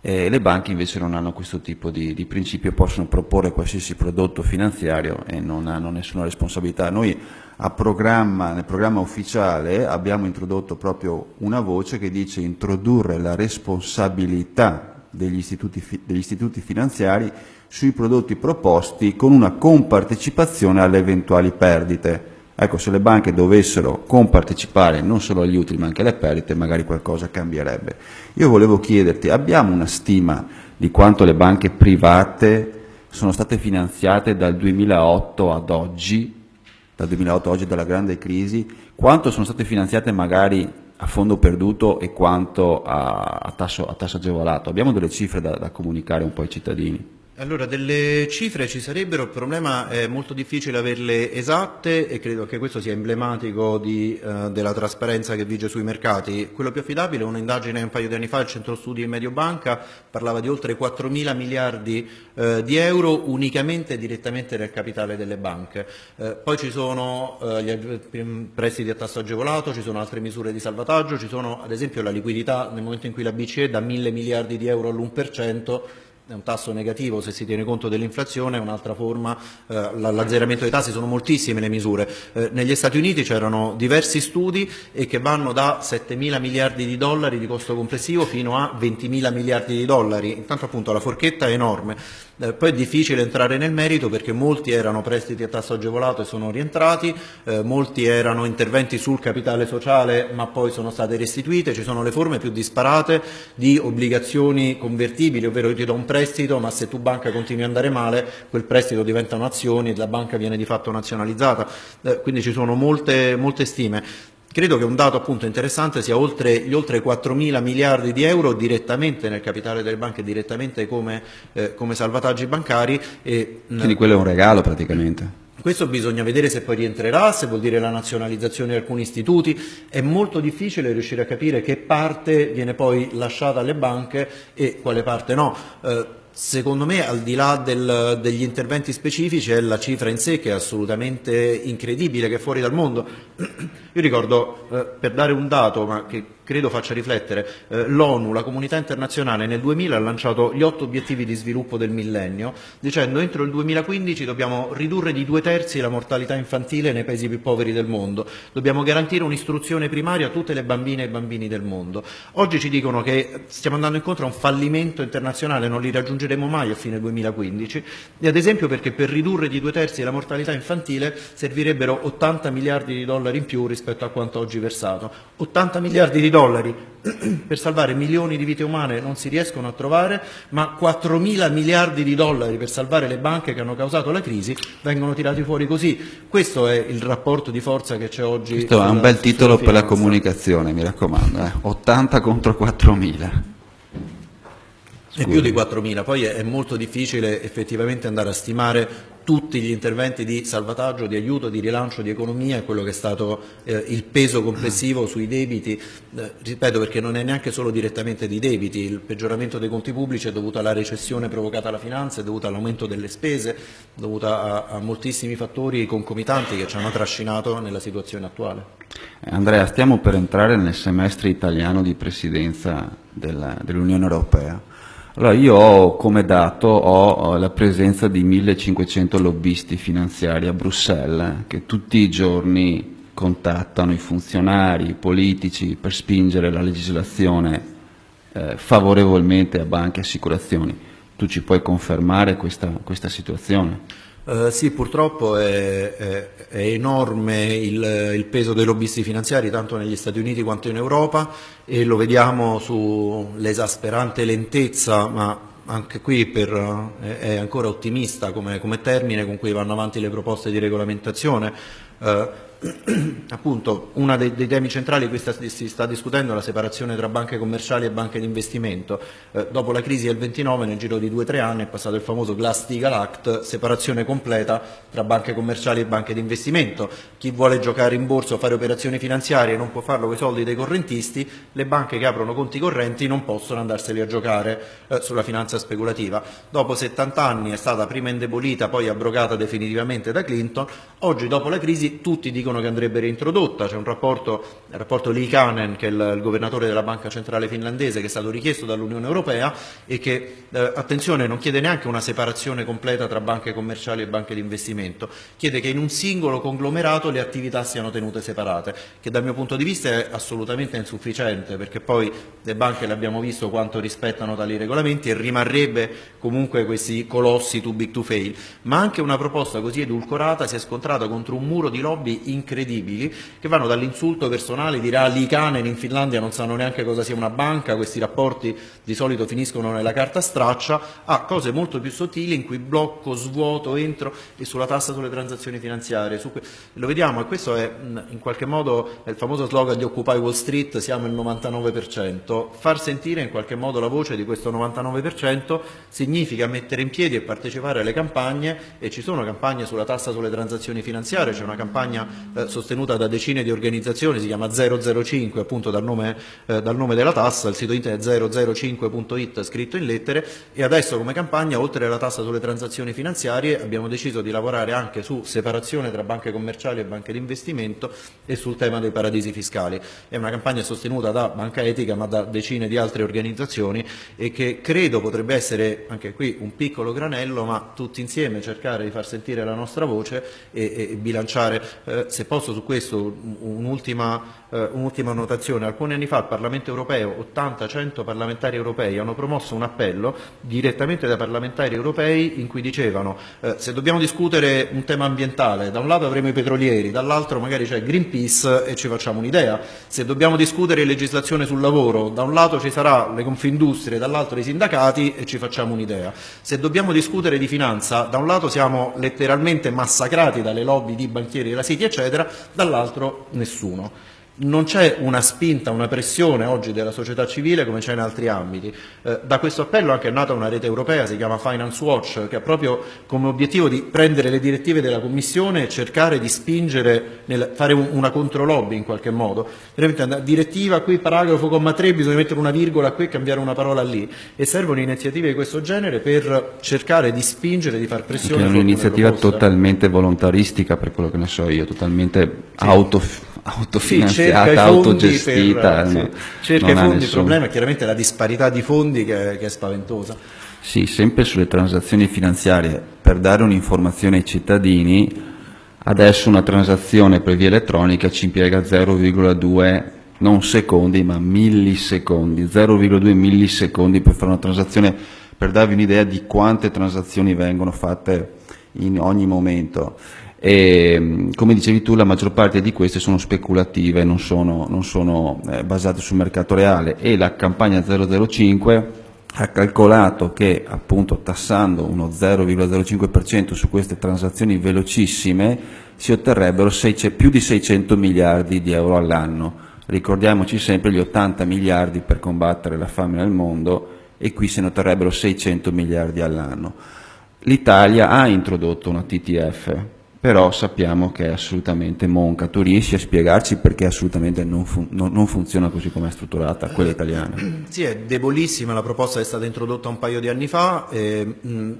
E le banche invece non hanno questo tipo di, di principio, possono proporre qualsiasi prodotto finanziario e non hanno nessuna responsabilità. Noi Programma, nel programma ufficiale abbiamo introdotto proprio una voce che dice introdurre la responsabilità degli istituti, degli istituti finanziari sui prodotti proposti con una compartecipazione alle eventuali perdite. Ecco, se le banche dovessero compartecipare non solo agli utili ma anche alle perdite, magari qualcosa cambierebbe. Io volevo chiederti, abbiamo una stima di quanto le banche private sono state finanziate dal 2008 ad oggi dal 2008 oggi dalla grande crisi, quanto sono state finanziate magari a fondo perduto e quanto a, a, tasso, a tasso, agevolato? Abbiamo delle cifre da, da comunicare un po' ai cittadini? Allora, delle cifre ci sarebbero, il problema è molto difficile averle esatte e credo che questo sia emblematico di, eh, della trasparenza che vige sui mercati. Quello più affidabile, un'indagine un paio di anni fa, il Centro Studi di Mediobanca, parlava di oltre 4 mila miliardi eh, di euro unicamente e direttamente nel capitale delle banche. Eh, poi ci sono eh, gli prestiti a tasso agevolato, ci sono altre misure di salvataggio, ci sono ad esempio la liquidità nel momento in cui la BCE dà mille miliardi di euro all'1%, è un tasso negativo se si tiene conto dell'inflazione, è un'altra forma, eh, l'azzeramento dei tassi, sono moltissime le misure. Eh, negli Stati Uniti c'erano diversi studi e che vanno da 7 mila miliardi di dollari di costo complessivo fino a 20 mila miliardi di dollari, intanto appunto la forchetta è enorme. Eh, poi è difficile entrare nel merito perché molti erano prestiti a tasso agevolato e sono rientrati, eh, molti erano interventi sul capitale sociale ma poi sono state restituite, ci sono le forme più disparate di obbligazioni convertibili, ovvero io ti do un prestito ma se tu banca continui ad andare male quel prestito diventano azioni e la banca viene di fatto nazionalizzata, eh, quindi ci sono molte, molte stime. Credo che un dato appunto interessante sia oltre, gli oltre 4 mila miliardi di euro direttamente nel capitale delle banche, direttamente come, eh, come salvataggi bancari. E, Quindi quello è un regalo praticamente. Questo bisogna vedere se poi rientrerà, se vuol dire la nazionalizzazione di alcuni istituti. È molto difficile riuscire a capire che parte viene poi lasciata alle banche e quale parte no. Eh, Secondo me, al di là del, degli interventi specifici, è la cifra in sé che è assolutamente incredibile, che è fuori dal mondo. Io ricordo, eh, per dare un dato, ma che credo faccia riflettere, eh, l'ONU, la comunità internazionale, nel 2000 ha lanciato gli otto obiettivi di sviluppo del millennio, dicendo entro il 2015 dobbiamo ridurre di due terzi la mortalità infantile nei paesi più poveri del mondo, dobbiamo garantire un'istruzione primaria a tutte le bambine e bambini del mondo. Oggi ci dicono che stiamo andando incontro a un fallimento internazionale, non li raggiungeremo mai a fine 2015 e ad esempio perché per ridurre di due terzi la mortalità infantile servirebbero 80 miliardi di dollari in più rispetto a quanto oggi versato. 80 miliardi di dollari per salvare milioni di vite umane non si riescono a trovare, ma 4 mila miliardi di dollari per salvare le banche che hanno causato la crisi vengono tirati fuori così. Questo è il rapporto di forza che c'è oggi. Questo è un bel titolo per la comunicazione, mi raccomando. Eh. 80 contro 4 mila. È più di 4.000, poi è, molto difficile effettivamente andare a stimare tutti gli interventi di salvataggio, di aiuto, di rilancio di economia e quello che è stato eh, il peso complessivo sui debiti, eh, ripeto perché non è neanche solo direttamente di debiti, il peggioramento dei conti pubblici è dovuto alla recessione provocata dalla finanza, è dovuto all'aumento delle spese, è dovuto a, a moltissimi fattori concomitanti che ci hanno trascinato nella situazione attuale. Andrea, stiamo per entrare nel semestre italiano di presidenza dell'Unione Europea. Allora io ho come dato ho la presenza di 1500 lobbisti finanziari a Bruxelles che tutti i giorni contattano i funzionari, i politici per spingere la legislazione eh, favorevolmente a banche e assicurazioni. Tu ci puoi confermare questa, questa situazione? Uh, sì, purtroppo è, è, è enorme il, il, peso dei lobbisti finanziari tanto negli Stati Uniti quanto in Europa e lo vediamo sull'esasperante lentezza, ma anche qui per, è, ancora ottimista come, come, termine con cui vanno avanti le proposte di regolamentazione. Uh, appunto uno dei, dei, temi centrali cui si sta discutendo è la separazione tra banche commerciali e banche di investimento. Eh, dopo la crisi del 29, nel giro di due o tre anni, è passato il famoso Glass-Steagall Act, separazione completa tra banche commerciali e banche di investimento. Chi vuole giocare in borsa o fare operazioni finanziarie non può farlo con i soldi dei correntisti, le banche che aprono conti correnti non possono andarseli a giocare eh, sulla finanza speculativa. Dopo 70 anni è stata prima indebolita, poi abrogata definitivamente da Clinton, oggi dopo la crisi tutti dicono dicono che andrebbe reintrodotta, c'è un rapporto, il rapporto Liikanen che è il, il, governatore della Banca Centrale Finlandese che è stato richiesto dall'Unione Europea e che, eh, attenzione, non chiede neanche una separazione completa tra banche commerciali e banche di investimento, chiede che in un singolo conglomerato le attività siano tenute separate, che dal mio punto di vista è assolutamente insufficiente perché poi le banche l'abbiamo visto quanto rispettano tali regolamenti e rimarrebbe comunque questi colossi too big to fail, ma anche una proposta così edulcorata si è scontrata contro un muro di lobby incredibili che vanno dall'insulto personale di Rally Canen in Finlandia non sanno neanche cosa sia una banca, questi rapporti di solito finiscono nella carta straccia, a cose molto più sottili in cui blocco, svuoto, entro e sulla tassa sulle transazioni finanziarie. Lo vediamo e questo è in qualche modo il famoso slogan di Occupy Wall Street, siamo il 99%, far sentire in qualche modo la voce di questo 99% significa mettere in piedi e partecipare alle campagne e ci sono campagne sulla tassa sulle transazioni finanziarie, c'è una campagna eh, sostenuta da decine di organizzazioni, si chiama 005 appunto dal nome, eh, dal nome della tassa, il sito internet 005.it scritto in lettere e adesso come campagna oltre alla tassa sulle transazioni finanziarie abbiamo deciso di lavorare anche su separazione tra banche commerciali e banche di investimento e sul tema dei paradisi fiscali. È una campagna sostenuta da Banca Etica ma da decine di altre organizzazioni e che credo potrebbe essere anche qui un piccolo granello ma tutti insieme cercare di far sentire la nostra voce e, e bilanciare eh, se posso su questo un'ultima eh, un'ultima notazione. Alcuni anni fa al Parlamento europeo 80-100 parlamentari europei hanno promosso un appello direttamente dai parlamentari europei in cui dicevano eh, se dobbiamo discutere un tema ambientale, da un lato avremo i petrolieri, dall'altro magari c'è Greenpeace e ci facciamo un'idea, se dobbiamo discutere legislazione sul lavoro, da un lato ci sarà le confindustrie, dall'altro i sindacati e ci facciamo un'idea, se dobbiamo discutere di finanza, da un lato siamo letteralmente massacrati dalle lobby di banchieri della City eccetera, dall'altro nessuno. Non c'è una spinta, una pressione oggi della società civile come c'è in altri ambiti. Eh, da questo appello anche è nata una rete europea, si chiama Finance Watch, che ha proprio come obiettivo di prendere le direttive della Commissione e cercare di spingere, nel, fare un, una controlobby in qualche modo. Direttiva qui, paragrafo, comma 3, bisogna mettere una virgola qui e cambiare una parola lì. E servono iniziative di questo genere per cercare di spingere, di far pressione. È un'iniziativa totalmente volontaristica per quello che ne so io, totalmente sì. auto autofinanziata, sì, autogestita. Per, no, cerca i fondi, il problema è chiaramente la disparità di fondi che, che, è spaventosa. Sì, sempre sulle transazioni finanziarie, per dare un'informazione ai cittadini, adesso una transazione per via elettronica ci impiega 0,2 non secondi ma millisecondi, 0,2 millisecondi per fare una transazione, per darvi un'idea di quante transazioni vengono fatte in ogni momento e come dicevi tu la maggior parte di queste sono speculative, non sono, non sono eh, basate sul mercato reale e la campagna 005 ha calcolato che appunto tassando uno 0,05% su queste transazioni velocissime si otterrebbero più di 600 miliardi di euro all'anno. Ricordiamoci sempre gli 80 miliardi per combattere la fame nel mondo e qui se ne otterrebbero 600 miliardi all'anno. L'Italia ha introdotto una TTF, però sappiamo che è assolutamente monca. Tu riesci a spiegarci perché assolutamente non, fun non, non funziona così come è strutturata quella italiana? Sì, è debolissima, la proposta è stata introdotta un paio di anni fa. E, mh,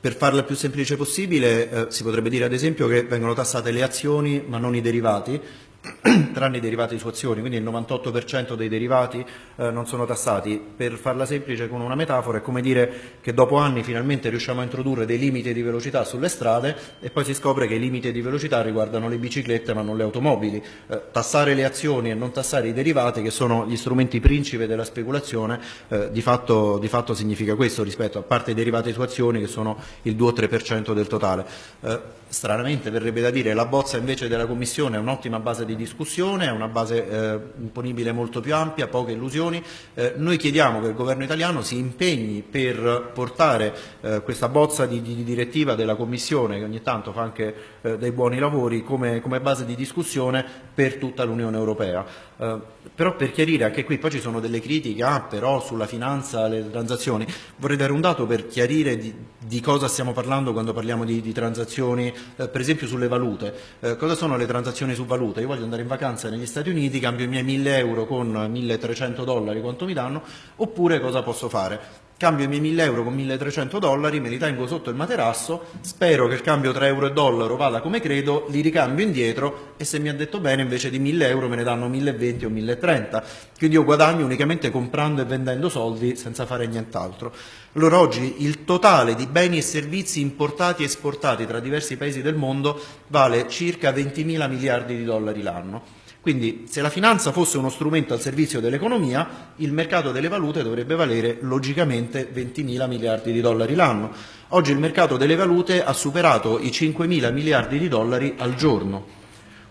per farla più semplice possibile eh, si potrebbe dire ad esempio che vengono tassate le azioni ma non i derivati, tranne i derivati su azioni, quindi il 98% dei derivati eh, non sono tassati. Per farla semplice con una metafora è come dire che dopo anni finalmente riusciamo a introdurre dei limiti di velocità sulle strade e poi si scopre che i limiti di velocità riguardano le biciclette ma non le automobili. Eh, tassare le azioni e non tassare i derivati, che sono gli strumenti principe della speculazione, eh, di, fatto, di, fatto, significa questo rispetto a parte i derivati su azioni che sono il 2-3% del totale. Stranamente verrebbe da dire la bozza invece della Commissione è un'ottima base di discussione, è una base eh, imponibile molto più ampia, poche illusioni. Eh, noi chiediamo che il governo italiano si impegni per portare eh, questa bozza di, di, direttiva della Commissione, che ogni tanto fa anche eh, dei buoni lavori, come, come, base di discussione per tutta l'Unione Europea. Eh, però per chiarire, anche qui poi ci sono delle critiche, ah, però sulla finanza, le transazioni, vorrei dare un dato per chiarire di, di cosa stiamo parlando quando parliamo di, di transazioni eh, per esempio sulle valute. Eh, cosa sono le transazioni su valute? Io voglio andare in vacanza negli Stati Uniti, cambio i miei 1000 euro con 1300 dollari, quanto mi danno, oppure cosa posso fare? Cambio i miei 1000 euro con 1300 dollari, me li tengo sotto il materasso, spero che il cambio tra euro e dollaro vada come credo, li ricambio indietro e se mi ha detto bene invece di 1000 euro me ne danno 1020 o 1030. Quindi io guadagno unicamente comprando e vendendo soldi senza fare nient'altro. Allora oggi il totale di beni e servizi importati e esportati tra diversi paesi del mondo vale circa 20 mila miliardi di dollari l'anno. Quindi se la finanza fosse uno strumento al servizio dell'economia, il mercato delle valute dovrebbe valere logicamente 20 mila miliardi di dollari l'anno. Oggi il mercato delle valute ha superato i 5 mila miliardi di dollari al giorno.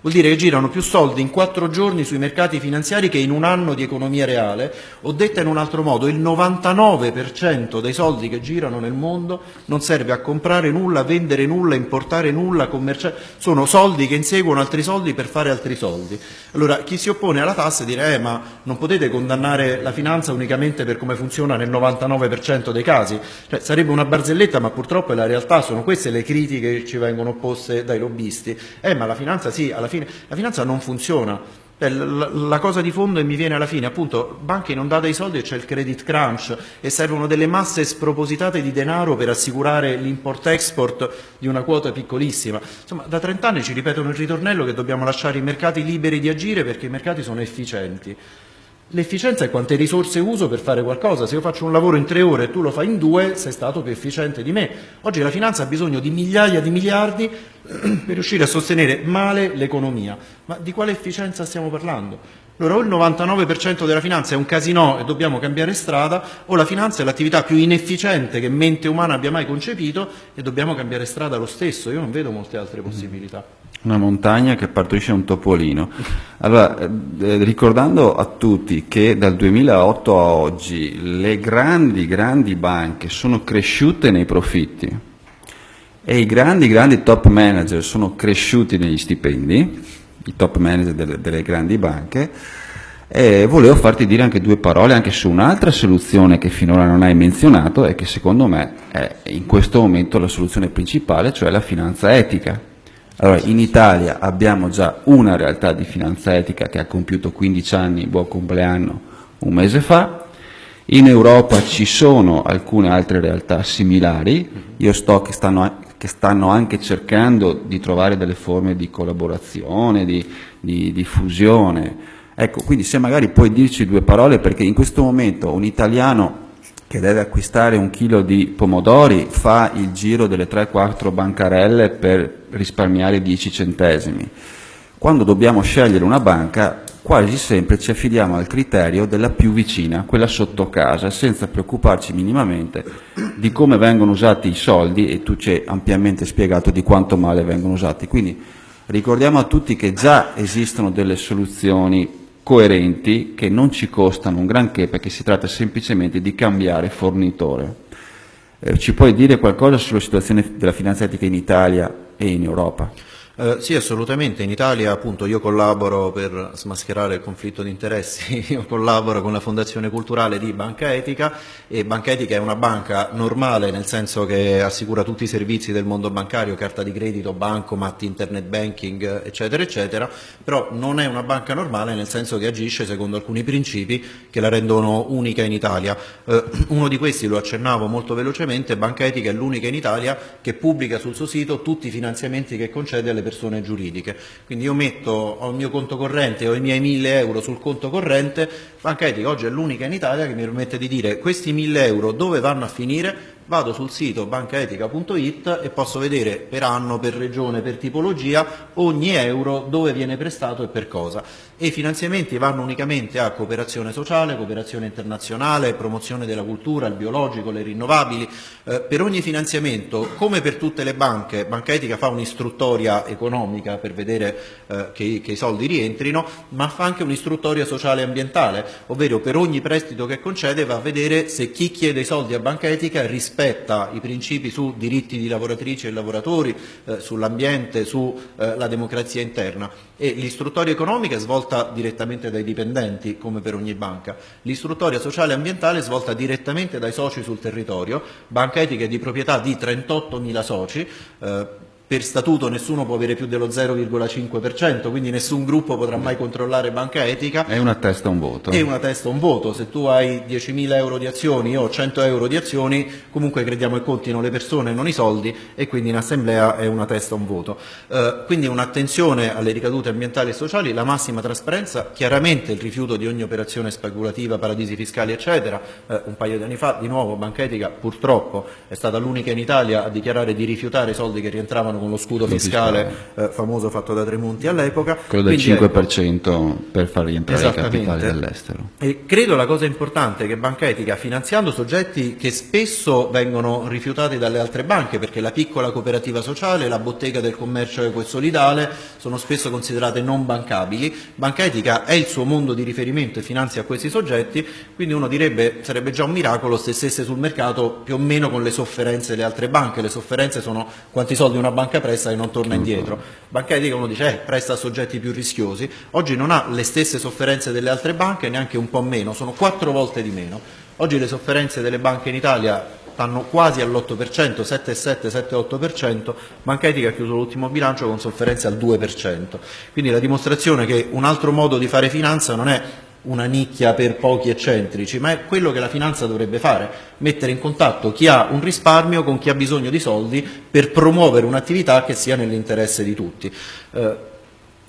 Vuol dire che girano più soldi in quattro giorni sui mercati finanziari che in un anno di economia reale, o detta in un altro modo, il 99% dei soldi che girano nel mondo non serve a comprare nulla, vendere nulla, importare nulla, commerciare, sono soldi che inseguono altri soldi per fare altri soldi. Allora chi si oppone alla tassa dirà eh, ma non potete condannare la finanza unicamente per come funziona nel 99% dei casi, cioè, sarebbe una barzelletta ma purtroppo è la realtà, sono queste le critiche che ci vengono opposte dai lobbisti, eh ma la finanza sì, alla fine la finanza non funziona. La cosa di fondo e mi viene alla fine, appunto, banche non date i soldi e c'è il credit crunch e servono delle masse spropositate di denaro per assicurare l'import-export di una quota piccolissima. Insomma, da 30 anni ci ripetono il ritornello che dobbiamo lasciare i mercati liberi di agire perché i mercati sono efficienti. L'efficienza è quante risorse uso per fare qualcosa. Se io faccio un lavoro in tre ore e tu lo fai in due, sei stato più efficiente di me. Oggi la finanza ha bisogno di migliaia di miliardi per riuscire a sostenere male l'economia. Ma di quale efficienza stiamo parlando? Allora o il 99% della finanza è un casino e dobbiamo cambiare strada, o la finanza è l'attività più inefficiente che mente umana abbia mai concepito e dobbiamo cambiare strada lo stesso. Io non vedo molte altre possibilità. Una montagna che partorisce un topolino. Allora, eh, ricordando a tutti che dal 2008 a oggi le grandi, grandi banche sono cresciute nei profitti e i grandi, grandi top manager sono cresciuti negli stipendi, i top manager delle, delle grandi banche, e volevo farti dire anche due parole anche su un'altra soluzione che finora non hai menzionato e che secondo me è in questo momento la soluzione principale, cioè la finanza etica. Allora, in Italia abbiamo già una realtà di finanza etica che ha compiuto 15 anni, buon compleanno, un mese fa, in Europa ci sono alcune altre realtà similari, io sto stanno, che stanno anche cercando di trovare delle forme di collaborazione, di, di, di fusione, Ecco, quindi se magari puoi dirci due parole, perché in questo momento un italiano che deve acquistare un chilo di pomodori fa il giro delle 3-4 bancarelle per risparmiare 10 centesimi. Quando dobbiamo scegliere una banca, quasi sempre ci affidiamo al criterio della più vicina, quella sotto casa, senza preoccuparci minimamente di come vengono usati i soldi e tu ci hai ampiamente spiegato di quanto male vengono usati. Quindi ricordiamo a tutti che già esistono delle soluzioni coerenti che non ci costano un granché perché si tratta semplicemente di cambiare fornitore. Eh, ci puoi dire qualcosa sulla situazione della finanza etica in Italia e in Europa? Eh, sì, assolutamente. In Italia appunto io collaboro per smascherare il conflitto di interessi, io collaboro con la Fondazione Culturale di Banca Etica e Banca Etica è una banca normale nel senso che assicura tutti i servizi del mondo bancario, carta di credito, bancomat, internet banking, eccetera, eccetera, però non è una banca normale nel senso che agisce secondo alcuni principi che la rendono unica in Italia. Eh, uno di questi, lo accennavo molto velocemente, Banca Etica è l'unica in Italia che pubblica sul suo sito tutti i finanziamenti che concede alle persone persone giuridiche. Quindi io metto ho il mio conto corrente, ho i miei 1000 euro sul conto corrente, Banca Etica oggi è l'unica in Italia che mi permette di dire questi 1000 euro dove vanno a finire, vado sul sito bancaetica.it e posso vedere per anno, per regione, per tipologia ogni euro dove viene prestato e per cosa. E i finanziamenti vanno unicamente a cooperazione sociale, cooperazione internazionale, promozione della cultura, il biologico, le rinnovabili. Eh, per ogni finanziamento, come per tutte le banche, Banca Etica fa un'istruttoria economica per vedere eh, che, che i soldi rientrino, ma fa anche un'istruttoria sociale e ambientale, ovvero per ogni prestito che concede va a vedere se chi chiede i soldi a Banca Etica rispetta rispetta i principi su diritti di lavoratrici e lavoratori, eh, sull'ambiente, sulla eh, democrazia interna. L'istruttoria economica è svolta direttamente dai dipendenti come per ogni banca, l'istruttoria sociale e ambientale è svolta direttamente dai soci sul territorio, Banca Etica è di proprietà di 38.000 soci, eh, per statuto nessuno può avere più dello 0,5%, quindi nessun gruppo potrà mai controllare banca etica. È una testa un voto. È una testa un voto. Se tu hai 10.000 euro di azioni, io ho 100 euro di azioni, comunque crediamo che contino le persone, non i soldi, e quindi in assemblea è una testa un voto. Eh, quindi un'attenzione alle ricadute ambientali e sociali, la massima trasparenza, chiaramente il rifiuto di ogni operazione speculativa, paradisi fiscali, eccetera. Eh, un paio di anni fa, di nuovo, Banca Etica purtroppo è stata l'unica in Italia a dichiarare di rifiutare i soldi che rientravano con lo scudo fiscale eh, famoso fatto da Tremonti all'epoca. Quello del Quindi, 5% ecco, per far rientrare i capitali dall'estero. E credo la cosa importante è che Banca Etica, finanziando soggetti che spesso vengono rifiutati dalle altre banche, perché la piccola cooperativa sociale, la bottega del commercio equo e solidale sono spesso considerate non bancabili, Banca Etica è il suo mondo di riferimento e finanzia questi soggetti, quindi uno direbbe sarebbe già un miracolo se stesse sul mercato più o meno con le sofferenze delle altre banche, le sofferenze sono quanti soldi una banca banca presta e non torna indietro. Banca etica uno dice eh, presta a soggetti più rischiosi, oggi non ha le stesse sofferenze delle altre banche, neanche un po' meno, sono quattro volte di meno. Oggi le sofferenze delle banche in Italia stanno quasi all'8%, 7,7, 7,8%, Banca Etica ha chiuso l'ultimo bilancio con sofferenze al 2%. Quindi la dimostrazione che un altro modo di fare finanza non è una nicchia per pochi eccentrici, ma è quello che la finanza dovrebbe fare, mettere in contatto chi ha un risparmio con chi ha bisogno di soldi per promuovere un'attività che sia nell'interesse di tutti. Eh,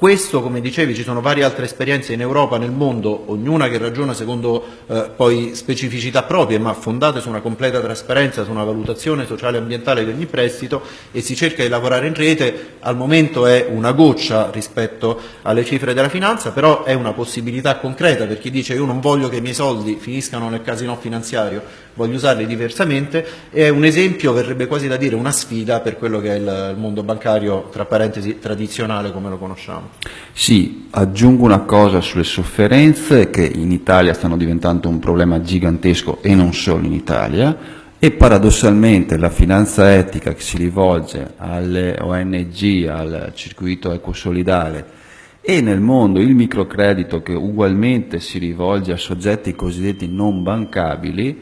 questo, come dicevi, ci sono varie altre esperienze in Europa, nel mondo, ognuna che ragiona secondo eh, poi specificità proprie, ma fondate su una completa trasparenza, su una valutazione sociale e ambientale di ogni prestito e si cerca di lavorare in rete. Al momento è una goccia rispetto alle cifre della finanza, però è una possibilità concreta per chi dice io non voglio che i miei soldi finiscano nel casino finanziario, voglio usarli diversamente e è un esempio, verrebbe quasi da dire una sfida per quello che è il, il mondo bancario, tra parentesi, tradizionale come lo conosciamo. Sì, aggiungo una cosa sulle sofferenze che in Italia stanno diventando un problema gigantesco e non solo in Italia e paradossalmente la finanza etica che si rivolge alle ONG, al circuito ecosolidale e nel mondo il microcredito che ugualmente si rivolge a soggetti cosiddetti non bancabili,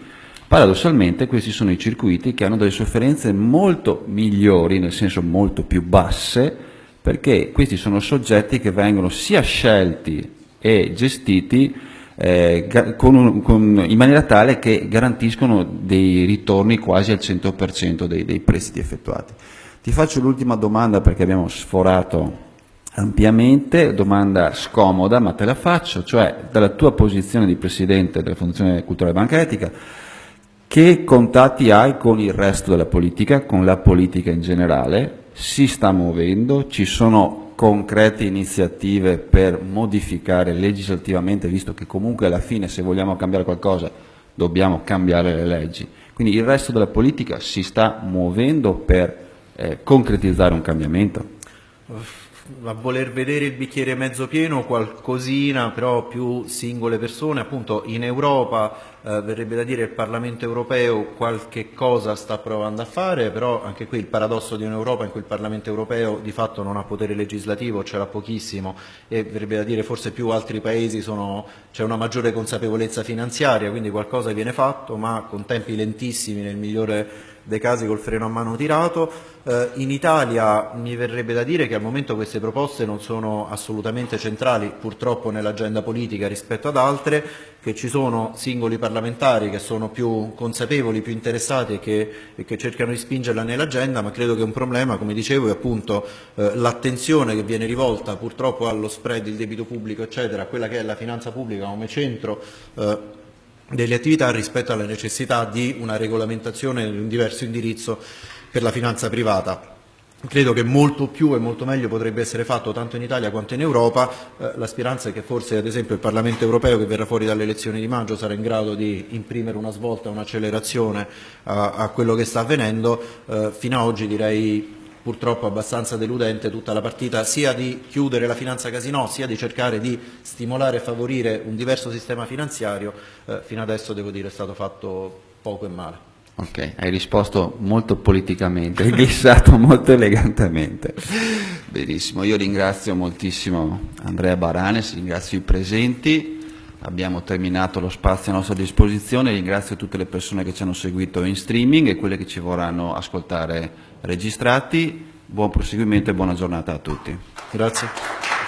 paradossalmente questi sono i circuiti che hanno delle sofferenze molto migliori, nel senso molto più basse, perché questi sono soggetti che vengono sia scelti e gestiti eh, con un, con, in maniera tale che garantiscono dei ritorni quasi al 100% dei, dei prestiti effettuati. Ti faccio l'ultima domanda perché abbiamo sforato ampiamente, domanda scomoda ma te la faccio, cioè dalla tua posizione di Presidente della Fondazione Culturale Banca Etica, che contatti hai con il resto della politica, con la politica in generale? Si sta muovendo? Ci sono concrete iniziative per modificare legislativamente, visto che comunque alla fine se vogliamo cambiare qualcosa dobbiamo cambiare le leggi. Quindi il resto della politica si sta muovendo per eh, concretizzare un cambiamento? A voler vedere il bicchiere mezzo pieno qualcosina, però più singole persone, appunto in Europa eh, verrebbe da dire il Parlamento europeo qualche cosa sta provando a fare, però anche qui il paradosso di un'Europa in cui il Parlamento europeo di fatto non ha potere legislativo, ce l'ha pochissimo e verrebbe da dire forse più altri paesi c'è una maggiore consapevolezza finanziaria, quindi qualcosa viene fatto, ma con tempi lentissimi nel migliore dei casi col freno a mano tirato. Eh, in Italia mi verrebbe da dire che al momento queste proposte non sono assolutamente centrali purtroppo nell'agenda politica rispetto ad altre, che ci sono singoli parlamentari che sono più consapevoli, più interessati e che, e che cercano di spingerla nell'agenda, ma credo che un problema, come dicevo, è appunto eh, l'attenzione che viene rivolta purtroppo allo spread, il debito pubblico, eccetera, a quella che è la finanza pubblica come centro eh, delle attività rispetto alla necessità di una regolamentazione di un diverso indirizzo per la finanza privata. Credo che molto più e molto meglio potrebbe essere fatto tanto in Italia quanto in Europa, eh, la speranza è che forse ad esempio il Parlamento europeo che verrà fuori dalle elezioni di maggio sarà in grado di imprimere una svolta, un'accelerazione a, a, quello che sta avvenendo, eh, fino ad oggi direi purtroppo abbastanza deludente tutta la partita sia di chiudere la finanza casino sia di cercare di stimolare e favorire un diverso sistema finanziario, eh, fino adesso devo dire è stato fatto poco e male. Ok, hai risposto molto politicamente, hai glissato molto elegantemente. Benissimo, io ringrazio moltissimo Andrea Baranes, ringrazio i presenti, abbiamo terminato lo spazio a nostra disposizione, ringrazio tutte le persone che ci hanno seguito in streaming e quelle che ci vorranno ascoltare registrati. Buon proseguimento e buona giornata a tutti. Grazie.